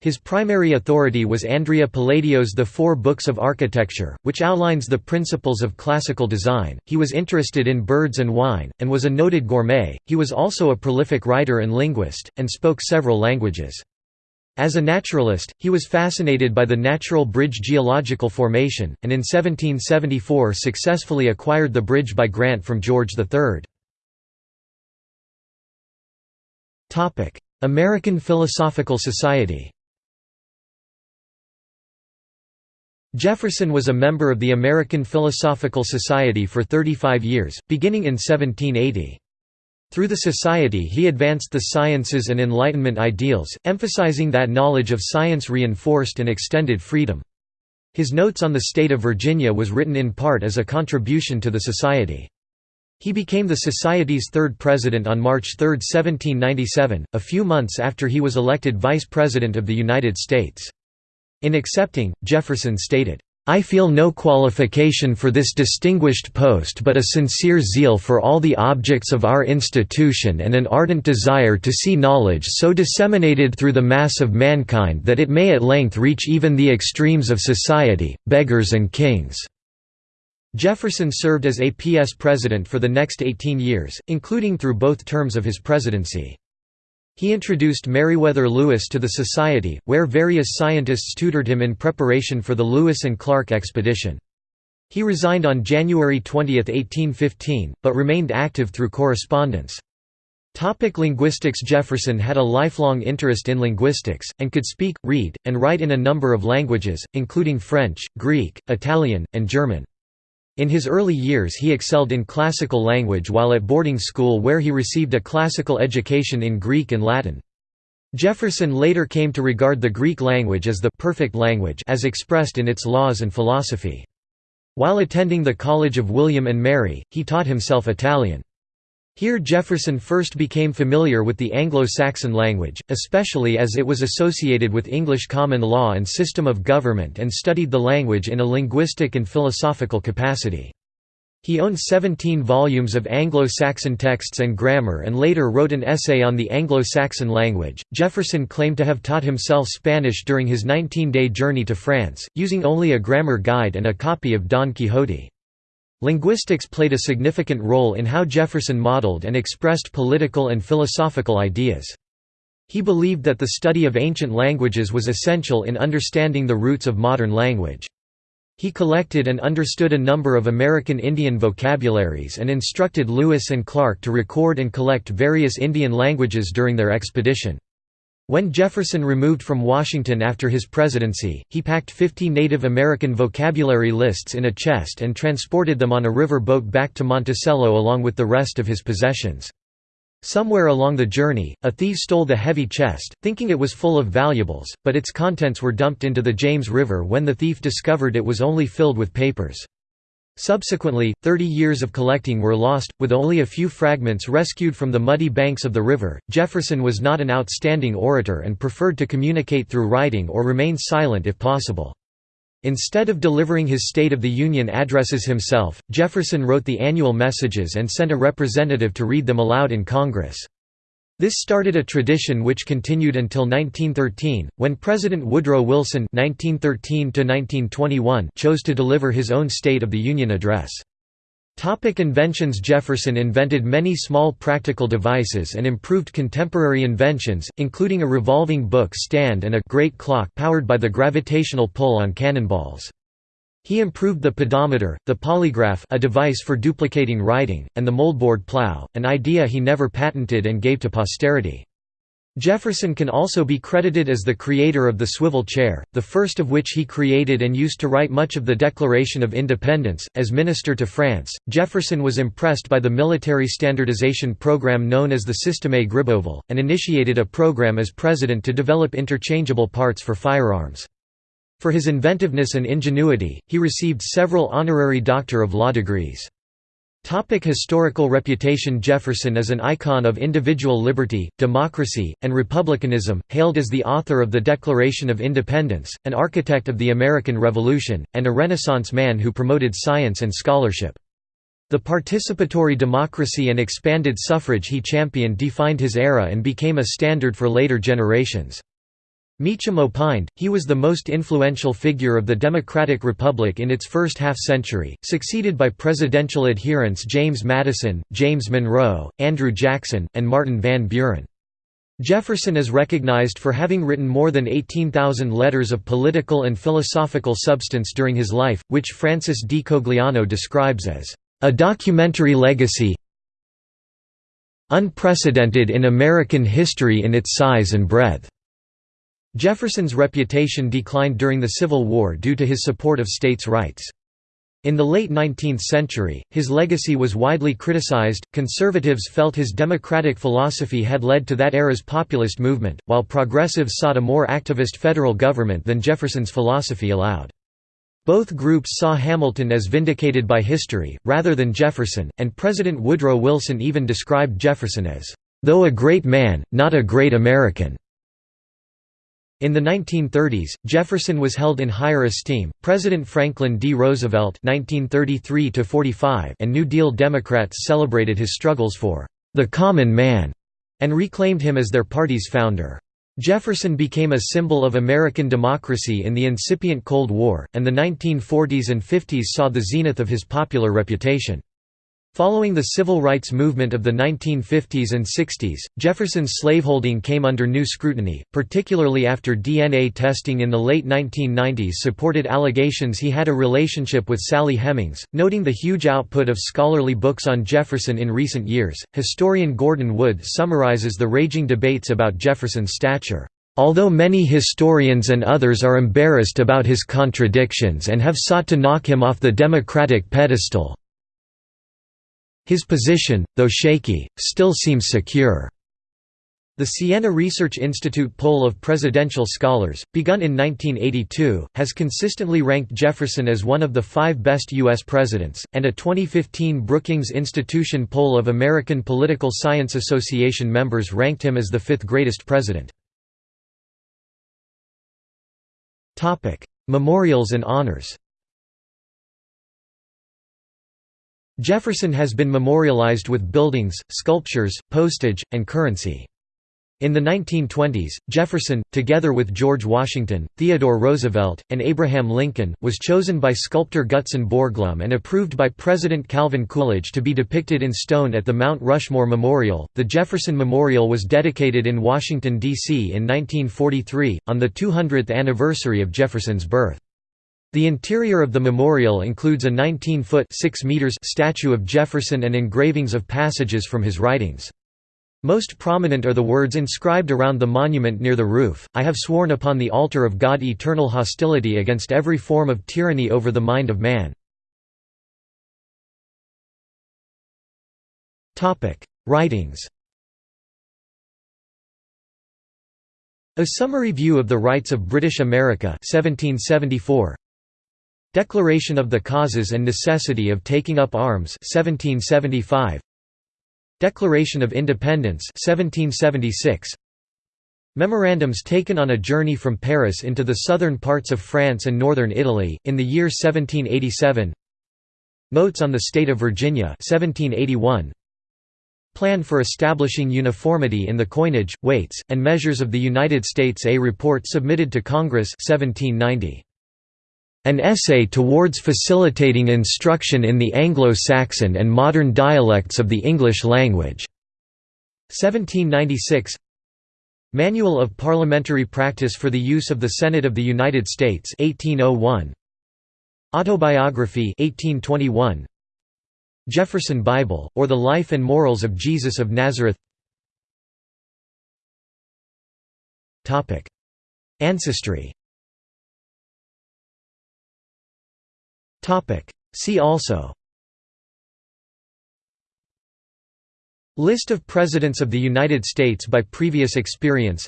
His primary authority was Andrea Palladio's The Four Books of Architecture, which outlines the principles of classical design. He was interested in birds and wine, and was a noted gourmet. He was also a prolific writer and linguist, and spoke several languages. As a naturalist, he was fascinated by the Natural Bridge geological formation, and in 1774 successfully acquired the bridge by grant from George III. American Philosophical Society Jefferson was a member of the American Philosophical Society for 35 years, beginning in 1780. Through the society he advanced the sciences and Enlightenment ideals, emphasizing that knowledge of science reinforced and extended freedom. His notes on the state of Virginia was written in part as a contribution to the society. He became the Society's third president on March 3, 1797, a few months after he was elected Vice President of the United States. In accepting, Jefferson stated, I feel no qualification for this distinguished post but a sincere zeal for all the objects of our institution and an ardent desire to see knowledge so disseminated through the mass of mankind that it may at length reach even the extremes of society, beggars and kings." Jefferson served as APS president for the next 18 years, including through both terms of his presidency. He introduced Meriwether Lewis to the Society, where various scientists tutored him in preparation for the Lewis and Clark expedition. He resigned on January 20, 1815, but remained active through correspondence. Topic linguistics Jefferson had a lifelong interest in linguistics, and could speak, read, and write in a number of languages, including French, Greek, Italian, and German. In his early years he excelled in classical language while at boarding school where he received a classical education in Greek and Latin. Jefferson later came to regard the Greek language as the perfect language as expressed in its laws and philosophy. While attending the College of William and Mary, he taught himself Italian. Here Jefferson first became familiar with the Anglo-Saxon language, especially as it was associated with English common law and system of government and studied the language in a linguistic and philosophical capacity. He owned 17 volumes of Anglo-Saxon texts and grammar and later wrote an essay on the Anglo-Saxon language. Jefferson claimed to have taught himself Spanish during his 19-day journey to France, using only a grammar guide and a copy of Don Quixote. Linguistics played a significant role in how Jefferson modeled and expressed political and philosophical ideas. He believed that the study of ancient languages was essential in understanding the roots of modern language. He collected and understood a number of American Indian vocabularies and instructed Lewis and Clark to record and collect various Indian languages during their expedition. When Jefferson removed from Washington after his presidency, he packed 50 Native American vocabulary lists in a chest and transported them on a river boat back to Monticello along with the rest of his possessions. Somewhere along the journey, a thief stole the heavy chest, thinking it was full of valuables, but its contents were dumped into the James River when the thief discovered it was only filled with papers. Subsequently, 30 years of collecting were lost, with only a few fragments rescued from the muddy banks of the river. Jefferson was not an outstanding orator and preferred to communicate through writing or remain silent if possible. Instead of delivering his State of the Union addresses himself, Jefferson wrote the annual messages and sent a representative to read them aloud in Congress. This started a tradition which continued until 1913, when President Woodrow Wilson (1913–1921) chose to deliver his own State of the Union address. Topic inventions Jefferson invented many small practical devices and improved contemporary inventions, including a revolving book stand and a great clock powered by the gravitational pull on cannonballs. He improved the pedometer, the polygraph a device for duplicating writing, and the moldboard plow, an idea he never patented and gave to posterity. Jefferson can also be credited as the creator of the swivel chair, the first of which he created and used to write much of the Declaration of Independence. As minister to France, Jefferson was impressed by the military standardization program known as the Système Gribeauval, and initiated a program as president to develop interchangeable parts for firearms. For his inventiveness and ingenuity, he received several honorary Doctor of Law degrees. Topic historical reputation Jefferson is an icon of individual liberty, democracy, and republicanism, hailed as the author of the Declaration of Independence, an architect of the American Revolution, and a Renaissance man who promoted science and scholarship. The participatory democracy and expanded suffrage he championed defined his era and became a standard for later generations. Meacham opined, he was the most influential figure of the Democratic Republic in its first half-century, succeeded by presidential adherents James Madison, James Monroe, Andrew Jackson, and Martin Van Buren. Jefferson is recognized for having written more than 18,000 letters of political and philosophical substance during his life, which Francis D. Cogliano describes as, "...a documentary legacy unprecedented in American history in its size and breadth." Jefferson's reputation declined during the Civil War due to his support of states' rights. In the late 19th century, his legacy was widely criticized. Conservatives felt his democratic philosophy had led to that era's populist movement, while progressives sought a more activist federal government than Jefferson's philosophy allowed. Both groups saw Hamilton as vindicated by history, rather than Jefferson, and President Woodrow Wilson even described Jefferson as, though a great man, not a great American. In the 1930s, Jefferson was held in higher esteem. President Franklin D. Roosevelt (1933–45) and New Deal Democrats celebrated his struggles for the common man and reclaimed him as their party's founder. Jefferson became a symbol of American democracy in the incipient Cold War, and the 1940s and 50s saw the zenith of his popular reputation. Following the civil rights movement of the 1950s and 60s, Jefferson's slaveholding came under new scrutiny, particularly after DNA testing in the late 1990s supported allegations he had a relationship with Sally Hemings. Noting the huge output of scholarly books on Jefferson in recent years, historian Gordon Wood summarizes the raging debates about Jefferson's stature. Although many historians and others are embarrassed about his contradictions and have sought to knock him off the democratic pedestal, his position, though shaky, still seems secure. The Siena Research Institute poll of presidential scholars, begun in 1982, has consistently ranked Jefferson as one of the five best U.S. presidents, and a 2015 Brookings Institution poll of American Political Science Association members ranked him as the fifth greatest president. Memorials and honors Jefferson has been memorialized with buildings, sculptures, postage, and currency. In the 1920s, Jefferson, together with George Washington, Theodore Roosevelt, and Abraham Lincoln, was chosen by sculptor Gutzon Borglum and approved by President Calvin Coolidge to be depicted in stone at the Mount Rushmore Memorial. The Jefferson Memorial was dedicated in Washington, D.C. in 1943, on the 200th anniversary of Jefferson's birth. The interior of the memorial includes a 19-foot statue of Jefferson and engravings of passages from his writings. Most prominent are the words inscribed around the monument near the roof, I have sworn upon the altar of God eternal hostility against every form of tyranny over the mind of man. Writings A Summary View of the Rights of British America 1774. Declaration of the Causes and Necessity of Taking Up Arms 1775 Declaration of Independence 1776 Memorandums taken on a journey from Paris into the southern parts of France and northern Italy, in the year 1787 Notes on the State of Virginia 1781 Plan for establishing uniformity in the coinage, weights, and measures of the United States A report submitted to Congress 1790. An essay towards facilitating instruction in the Anglo-Saxon and modern dialects of the English language. 1796 Manual of Parliamentary Practice for the Use of the Senate of the United States 1801 Autobiography 1821 Jefferson Bible, or The Life and Morals of Jesus of Nazareth. Ancestry See also. List of Presidents of the United States by previous experience.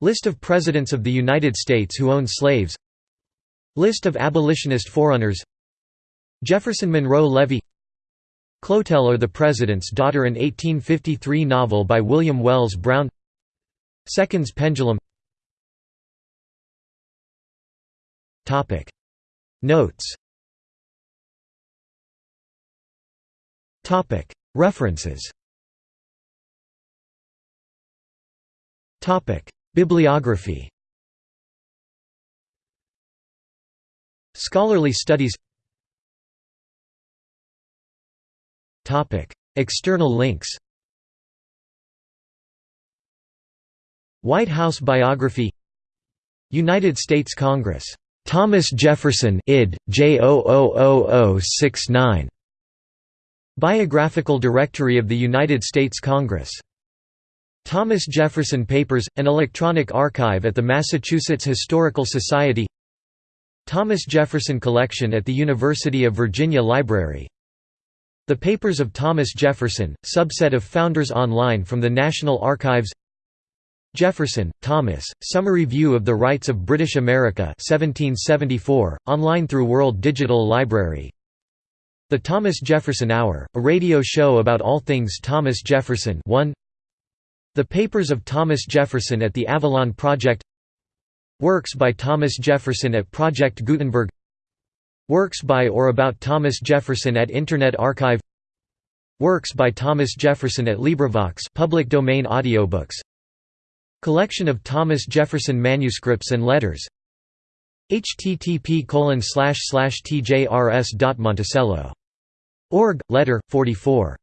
List of Presidents of the United States who owned slaves. List of abolitionist forerunners. Jefferson Monroe Levy. Clotel or the President's Daughter an 1853 novel by William Wells Brown. Seconds Pendulum. Notes References. Bibliography. Scholarly studies. External links. White House biography. United States Congress. Thomas Jefferson id. J Biographical Directory of the United States Congress. Thomas Jefferson Papers, an electronic archive at the Massachusetts Historical Society. Thomas Jefferson Collection at the University of Virginia Library. The Papers of Thomas Jefferson, subset of Founders Online from the National Archives. Jefferson, Thomas, Summary View of the Rights of British America 1774, online through World Digital Library The Thomas Jefferson Hour, a radio show about all things Thomas Jefferson 1 the Papers of Thomas Jefferson at the Avalon Project. Works by Thomas Jefferson at Project Gutenberg. Works by or about Thomas Jefferson at Internet Archive. Works by Thomas Jefferson at LibriVox public domain audiobooks. Collection of Thomas Jefferson manuscripts and letters http tjrs.monticello.org, letter, 44